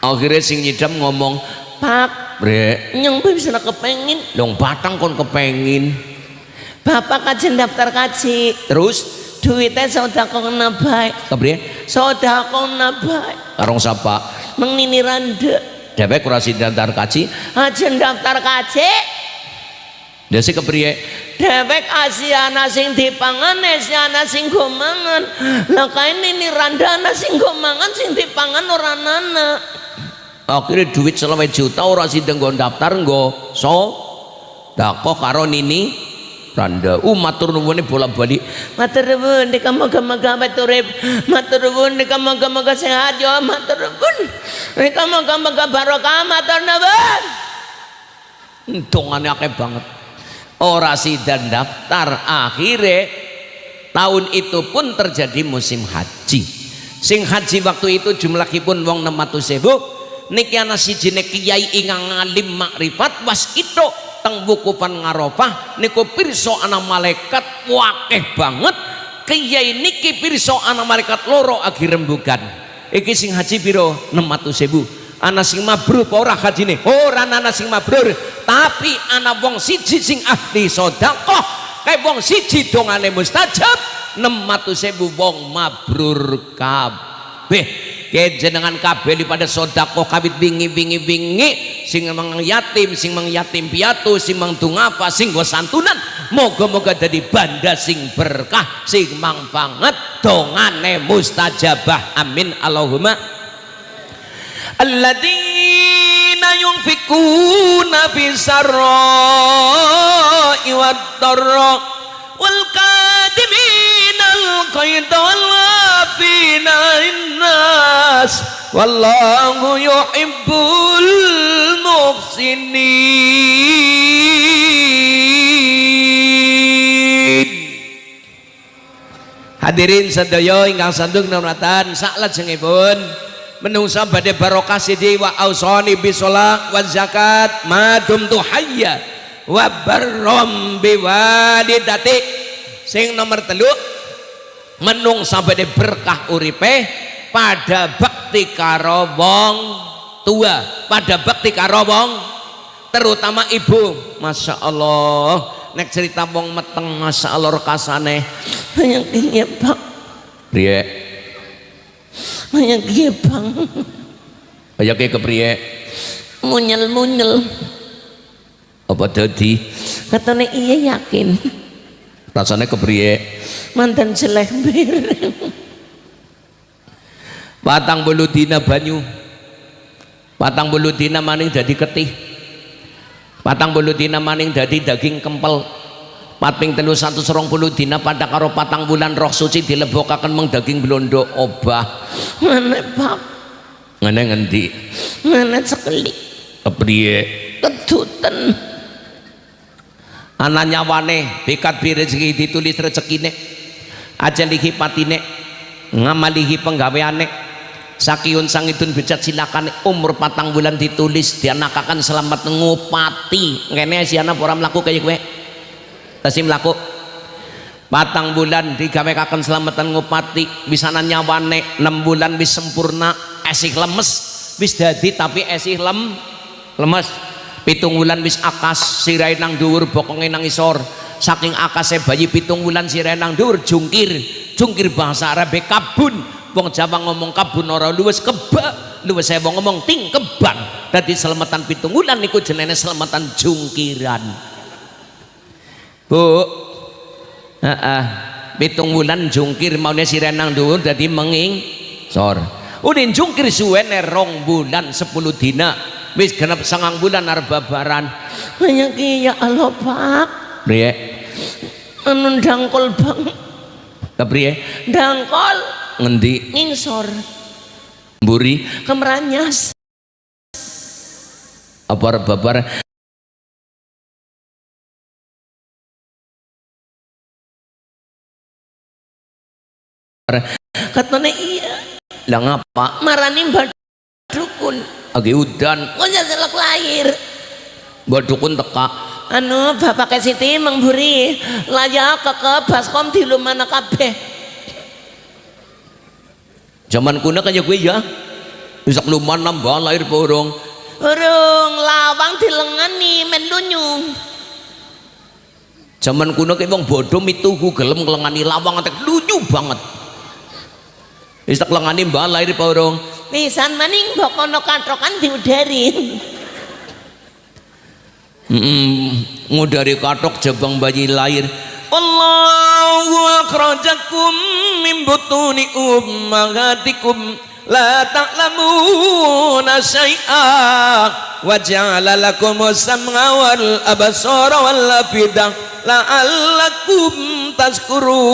Akhirnya sing nyidam ngomong, pak "Bre, nyong bisa kepengin dong batang kon kepengin." bapak kajen daftar kaji Terus duitnya sodako baik kepriye? sodako kena baik Karong sapa? mengnini randa Dewek kurasi daftar kaji. ajen daftar kaji Desi kepriye? Dewek asiana sing dipangan asiana sing go mangan lah kain ini randa ana sing go mangan sing dipangan ora nana. Akhirnya duit selama juta orang sidang gue daftar nggo so dako karo nini randa. Uh matur nuwun bola balik matur nuwun dika moga-moga urip matur nuwun dika moga-moga sehat yo matur nuwun. Dika moga-moga barokah matur nuwun. Dongane akeh banget ora sidang daftar akhirnya tahun itu pun terjadi musim haji. Sing haji waktu itu jumlahipun wong 600 sewu niki ana siji kiai ingang ngalim makrifat was itu teng wukupan ngarofah niku pirsa ana malaikat wakeh banget. Kiai niki pirsa ana malaikat loro agi rembugan. Iki sing haji piro? 600 sewu ana sing mabrur ora hajine? Ora ana sing mabrur tapi ana wong siji sing ahli sedekah kayak wong siji dongane mustajab 600 sewu wong mabrur kabeh. Kayak jenengan kabeh pada sodako kabit bingi bingi bingi sing mang yatim sing mang yatim piatu sing mang tungapa sing go santunan. Moga-moga jadi banda sing berkah sing mang banget dongane mustajabah. Amin. Allahumma alladzina yunfikuna bisarra'i wad-dharra wal kadimina al-qaida wal afina innas wallahu yuhibbul muhsinin Hadirin sedaya ingkang sandung namratan saklajengipun menungsa badhe barokah sidi wa ausani bisola wa zakat madum tu hayya wa barrom biwalidati sing nomor telu menungsa badhe berkah uripe pada bakti karo wong tua pada bakti karo wong terutama ibu. Masya Allah nek cerita wong meteng Masya Allah rekasane Yang ini Pak, priye yang ini Bang, kaya ke kepriye? Munyel-munyel. apa dadi? Katanya iya yakin, rasane kepriye? Mantan selembir. patang bulu dina banyu. Patang bulu dina maning dadi ketih. Patang bulu dina maning dadi daging kempel patping telu satu serong puluh dina pada karo patang bulan roh suci dilebokaken meng daging blondo obah. Mana Pak, ngene ngendi? Mana sekali, kepriye? Kedutan. ana nyawane bikat bi rezeki ditulis rezekine. Ajalihi patine ngamalihi penggaweane. Sakiun sangitun bejat silakan umur patang bulan ditulis dianakakan selamat ngupati. Ngene siana ora mlaku kaya kowe tasim mlaku patang bulan digawekaken selamatan ngupati bisa nyawane 6 bulan wis sempurna esih lemes wis dadi tapi esih lem lemes. Pitung bulan wis akas sirai nang dhuwur bokonge nang isor. Saking akase bayi pitung bulan sirai nang dhuwur jungkir jungkir bahasa Arabe kabun. Wong Jawa ngomong kabun ora luwes keba luwes saya ngomong ting keban dadi selamatan pitung bulan niku jenenge selamatan jungkiran Bu. Heeh. Pitung bulan jungkir maunya sirai nang dhuwur dadi menging. Sor. Udin jungkir suwene rong bulan sepuluh dina. Wis genep sangang bulan arep babaran. Banyak iya Allah Pak, priye? Anu dangkol Bang, kepriye dangkol. Ngendi? Ngingsor, mburi? Kemeranyas. apa arep Katanya iya, lah ngapa? Marani mbak dukun, lagi udan. Kok selak lahir. mbak dukun teka. Anu bapak Siti mengburi layak ke ke baskom di lumana kabeh. zaman kuna kaya gue ya. Bisa keluman nambah lahir borong Urung lawang dilengani men lunyung. zaman kuna kayak wong bodoh itu gelem ngelengani lawang antek lucu banget bisa kelengani mbak lahir borong. Pisan maning bokono katrokan diudarin. Mm, ngudari katok jabang bayi lahir Allahu akhrajakum min butuni ummahatikum. La ta'lamuna syai'a wa ja'ala lakum sam'a wal absara wal afidah la'allakum tazkurun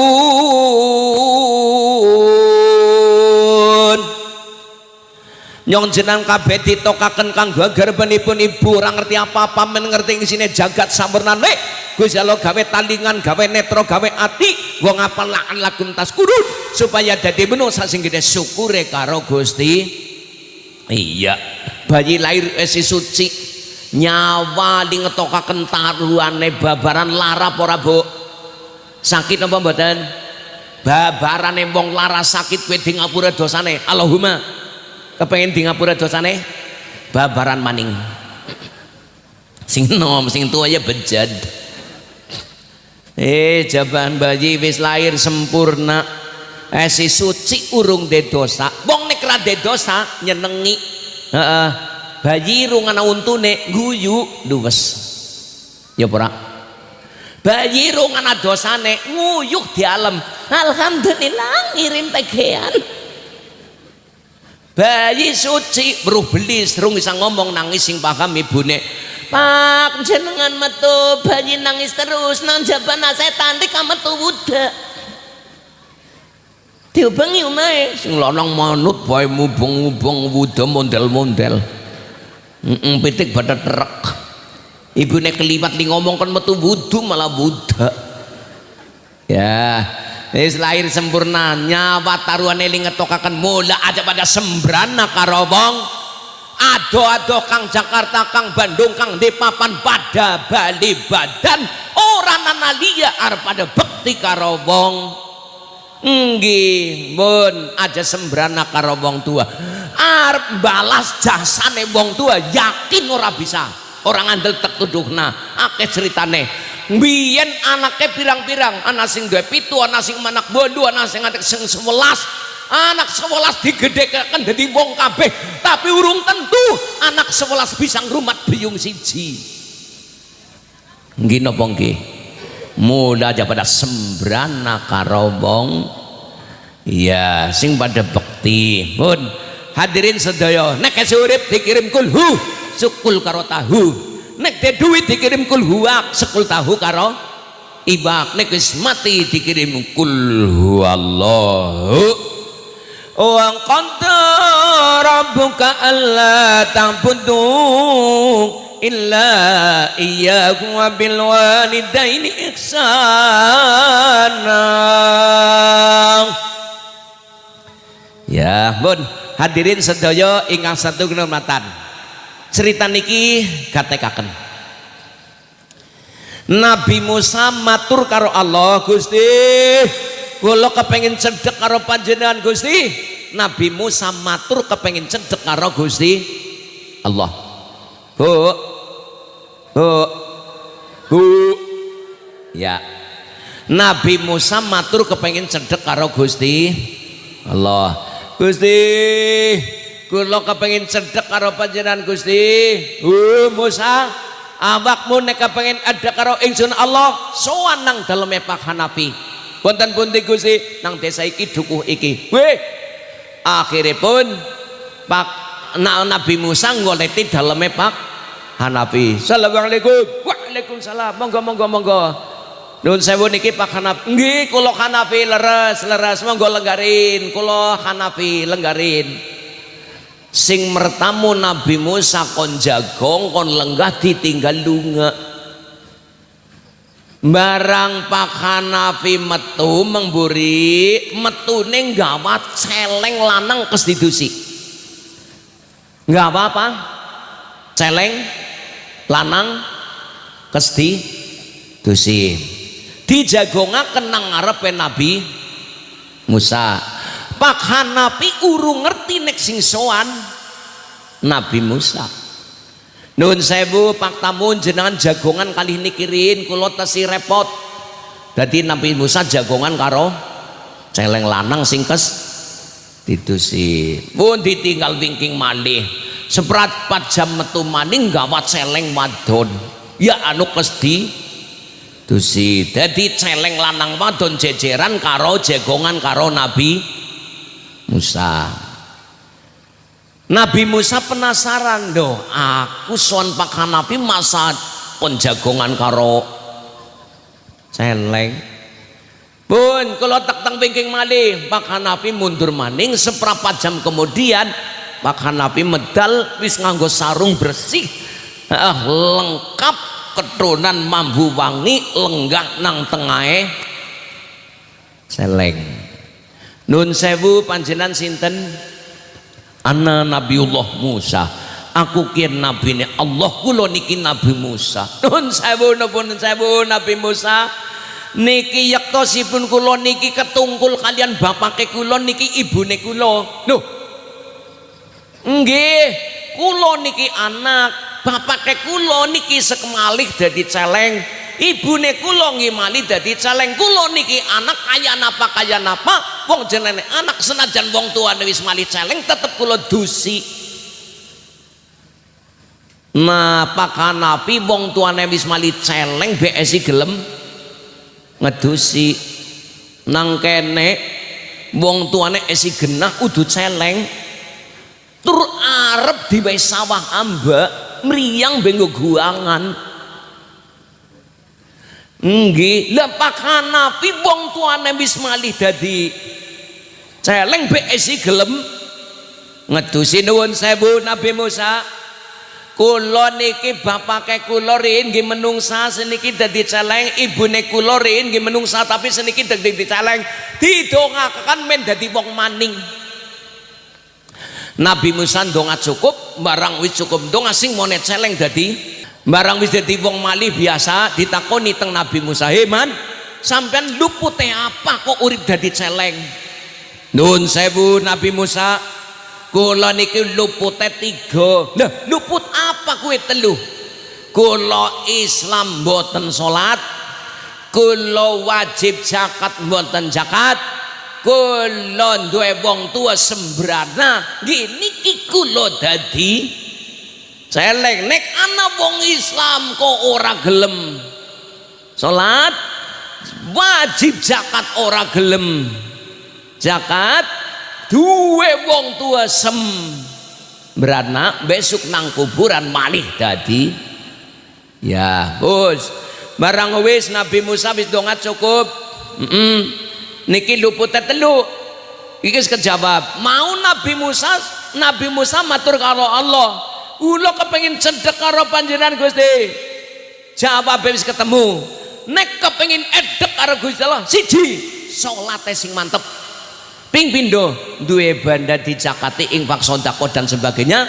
Nyong jenang kabeh ditokaken kanggo garbanipun ibu ora ngerti apa-apa men ngerti isine jagat sampurnane Gusti Allah gawe talingan gawe netra gawe ati wong ngapal lakan lakum taskurun supaya dadi manusa sing gede syukure karo Gusti. Iya bayi lahir esi suci. Nyawa di ngetokaken taruhane babaran lara ora Bu? Sakit apa mboten? Babarane wong lara sakit kowe di ngapura dosane. Allahumma kepengen di ngapura dosane? Babaran maning. Sing nom sing tua ya bejad. Eh jaban bayi wis lahir sempurna. Eh si suci urung de dosa. Wong nek ra de dosa nyenengi. Heeh. Bayi rungana untune guyu luwes ya ora? Bayi rungana dosane nguyuh di alam. Alhamdulillah ngirim tegean. Bayi suci beruh beli serung bisa ngomong nangis sing paham ibune Pak jenengan metu bayi nangis terus nang jabana setan tika metu budak diobangi umae sing lanang manut bae mubung-mubung wuda mondel-mondel. Heeh pitik pada trek. Ibune li ngomong kan metu wudu malah budak ya wis lahir sempurna nyawa taruhane li ngetokaken mula aja pada sembrana karo wong. Ado-ado kang Jakarta kang Bandung kang Depapan pada Bali badan. Orang analia arep pada bekti karo wong. Nggih mun aja sembrana karo wong tua. Arep balas jasane wong tua yakin ora bisa. Orang andel tek tuduhna. Akeh ceritane biyen anaknya pirang-pirang anak sing duwe pitu anak sing manak bondo anak sing anak sing sewelas. Anak sewelas digedekakan jadi wong kabeh tapi urung tentu anak sewelas bisa ngrumat biung siji. Nggih napa nggih? Muda aja pada sembrana karobong iya sing pada bekti. Pun hadirin sedaya nek urip dikirim kulhu sukul karo tahu nek de duit dikirim kulhuak sekul tahu karo ibak. Nek wis mati dikirim kulhu Allahu wa qadda rabbuka alla ta'budu illa iyyahu wa bil walidaini ihsana. Ya bun hadirin sedaya ingkang satu kehormatan cerita niki katekaken Nabi Musa matur karo Allah Gusti. Kula kepengin cedek karo panjenengan Gusti. Nabi Musa matur kepengin cedek karo Gusti Allah. Bu. Bu. Bu. Ya. Nabi Musa matur kepengin cedek karo Gusti Allah. Gusti kula kepengin cedek karo panjenengan Gusti. Bu Musa. Awakmu nek kepengin ada karo ingsun Allah sowan nang daleme Pak Hanafi wonten pundi Gusti? Nang desa iki dukuh iki. Weh akhiripun Pak nah, Nabi Musa ngoleti daleme Pak Hanafi Assalamualaikum. Waalaikumsalam. Monggo monggo monggo. Nun sewu niki Pak Hanafi nggih kula Hanafi leres leres. Monggo lenggarin. Kula Hanafi lenggarin sing mertamu Nabi Musa kon jagong kon lenggah ditinggal lunga. Barang Pak Hanafi metu mengburi metune gawat celeng lanang kestitusi nggak apa-apa. Celeng lanang kestitusi dijagonga kenang ngarepe Nabi Musa Pak Hanafi urung ngerti nek sing soan Nabi Musa Nun sewu Pak Tamun jenengan jagongan kali ini kirin kulo tesi repot. Jadi Nabi Musa jagongan karo celeng lanang singkes si Pun ditinggal thinking malih. Seperat empat jam metu maning gawat celeng wadon. Ya anu kesti si Jadi celeng lanang wadon jejeran karo jagongan karo Nabi Musa. Nabi Musa penasaran doh aku son Pak Hanafi masa penjagongan karo celeng. Pun kalau tak tang pingking malih Pak Hanafi mundur maning seperempat jam kemudian Pak Hanafi medal wis nganggo sarung bersih ah, lengkap keturunan mambu wangi lenggah nang tengahe celeng nun sewu panjenan sinten? Ana Nabiullah Musa. Aku kian nabi ini Allah kulo niki Nabi Musa. Nun sewu pun sewu Nabi Musa. Niki yaktosipun kulo niki ketungkul kalian bapake kulo niki ibune kulo nuh. Nggih kulo niki anak bapake kulo niki sekemalih jadi celeng. Ibune kula ngimali dadi celeng. Kula niki anak kaya napa kaya napa wong jenenge anak senajan wong tuane wis mali celeng tetep kula dusi. Nah pakanapi wong tuane wis mali celeng BSI gelem? Ngedusi. Nang kene wong tuane esi genah udu celeng. Tur arep diwehi sawah ambak mriyang benggo guangan nggih lah pakanapi wong tuane wis malih dadi celeng BSI gelem. Ngedusi nuwun sewu Nabi Musa. Kula niki bapake kula riyin nggih menungsa seniki dadi celeng. Ibune kula riyin nggih menungsa tapi seniki dadi celeng. Didongakaken men dadi wong maning. Nabi Musa donga cukup barang wis cukup. Donga sing monet celeng dadi barang wis dadi wong malih biasa ditakoni teng Nabi Musa. Heman sampean lupute apa kok urip dadi celeng? Nun sewu Nabi Musa. Kula niki lupute tiga. Nah luput apa kue telu kula Islam boten salat. Kula wajib zakat boten zakat. Kula duwe wong tua sembrana. Gini ki kula dadi celeng nek ana wong Islam kok ora gelem? Salat wajib zakat ora gelem. Zakat duwe wong tua sem. Beranak besok nang kuburan malih dadi. Ya bos. Barang wis Nabi Musa wis dongat cukup. Mm -mm niki luput telu. Iki kejawab. Mau Nabi Musa Nabi Musa matur karo Allah ulo kepengin sedekah karo panjenengan Gusti. Jawab wis ketemu. Nek kepengin edek karo Gusti Allah siji salate sing mantep. Ping pindho duwe banda dicakati infak sedekah dan sebagainya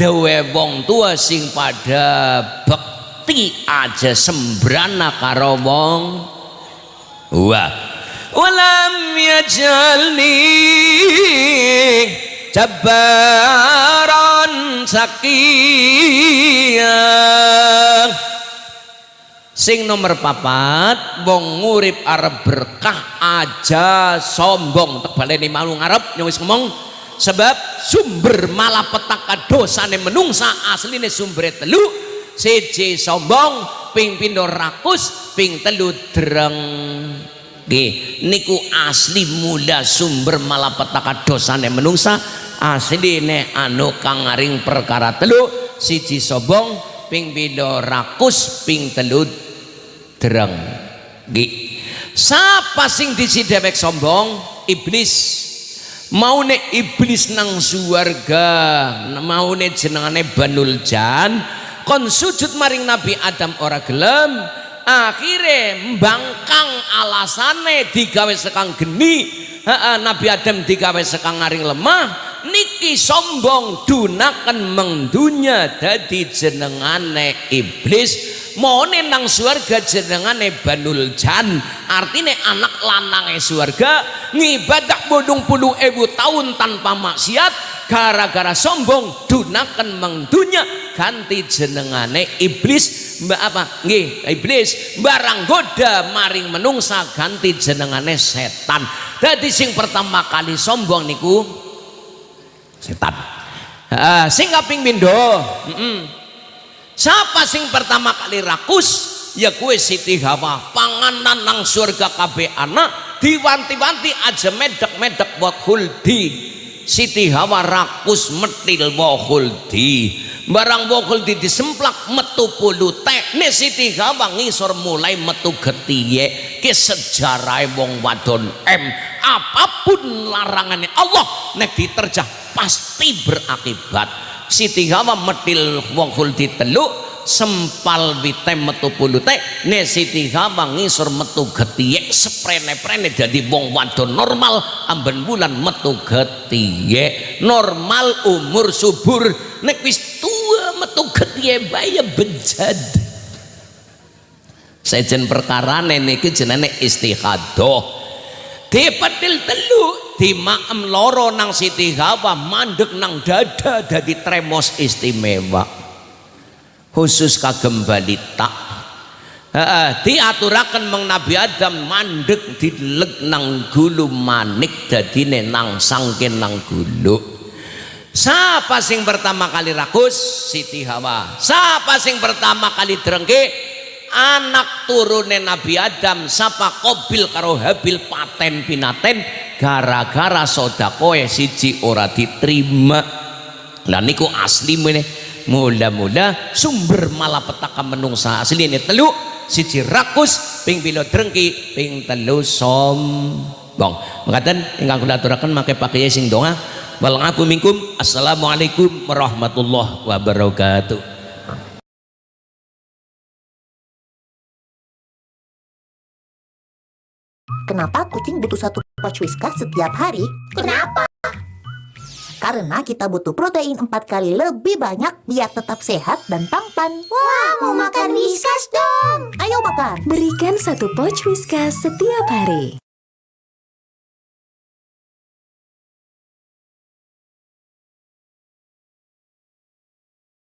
dewe wong tua sing pada bekti aja sembrana karo wong wah walam yajalni jabbar sakiyah sing nomor papat wong ngurip arep berkah aja sombong. Tebal ini malu ngarep nyawis ngomong. Sebab sumber malapetaka dosane menungsa asline sumber telu. Siji sombong ping pindho rakus ping telu dreng nggih niku asli mula sumber malapetaka dosane menungsa. Asline anu kang ngaring perkara telu siji sobong ping pindho rakus ping telu dereng. Nggih. Sapa sing disi dewek sombong? Iblis. Mau nek iblis nang suwarga mau nek jenengane banul jan kon sujud maring nabi adam ora gelem akhirnya mbangkang alasane digawe sekang geni. Nabi Adam digawe sekang ngaring lemah niki sombong dunakan mengdunya dadi jenengane iblis. Mone nang surga jenengane banul jan. Artinya anak lanange surga ngibadah bodong puluh ewu tahun tanpa maksiat gara-gara sombong dunakan mengdunya ganti jenengane iblis. Mbak apa? Nggih iblis. Barang goda maring menungsa ganti jenengane setan. Jadi sing pertama kali sombong niku setan. Uh, sing kaping pindho? Mm -mm. siapa sing pertama kali rakus? Ya kue Siti Hawa. Panganan nang surga kabeh anak diwanti-wanti aja medek-medek buat huldi Siti Hawa rakus metil di barang di disemplak metu puluh teh ne Siti Hawa ngisor mulai metu getiye ke sejarah wong wadon M. Apa pun larangannya Allah nek diterjah pasti berakibat. Siti Hawa metil di teluk sempal wite metu pulute. Ne Siti Hawa ngisor metu getiye seprene-prene jadi wong wadon normal amben bulan metu getiye normal umur subur nek wis tua metu getiye baya bejad sejen perkara niki jenenge dipetil telu di maem loro nang Siti Hawa mandek nang dada dadi tremos istimewa. Khusus kagem balita. Diaturakan meng Nabi Adam mandek dileg nang gulu manik dadine nang sangkin nang gulu. Siapa sing pertama kali rakus? Siti Hawa. Siapa sing pertama kali drengke anak turune Nabi Adam siapa kobil karo habil paten pinaten gara-gara sodakoe siji ora diterima. Lah niku asli meneh mula-mula sumber malapetaka menungsa asli ini telu siji rakus ping pilo drengki ping telu sombong mengatakan ingkang kula aturaken make pakai sing doa wal ngaku minkum. Assalamualaikum warahmatullahi wabarakatuh Kenapa kucing butuh satu pouch Whiskas setiap hari? Kenapa? Karena kita butuh protein empat kali lebih banyak biar tetap sehat dan tampan. Wah, mau makan Whiskas dong! Ayo makan! Berikan satu pouch Whiskas setiap hari.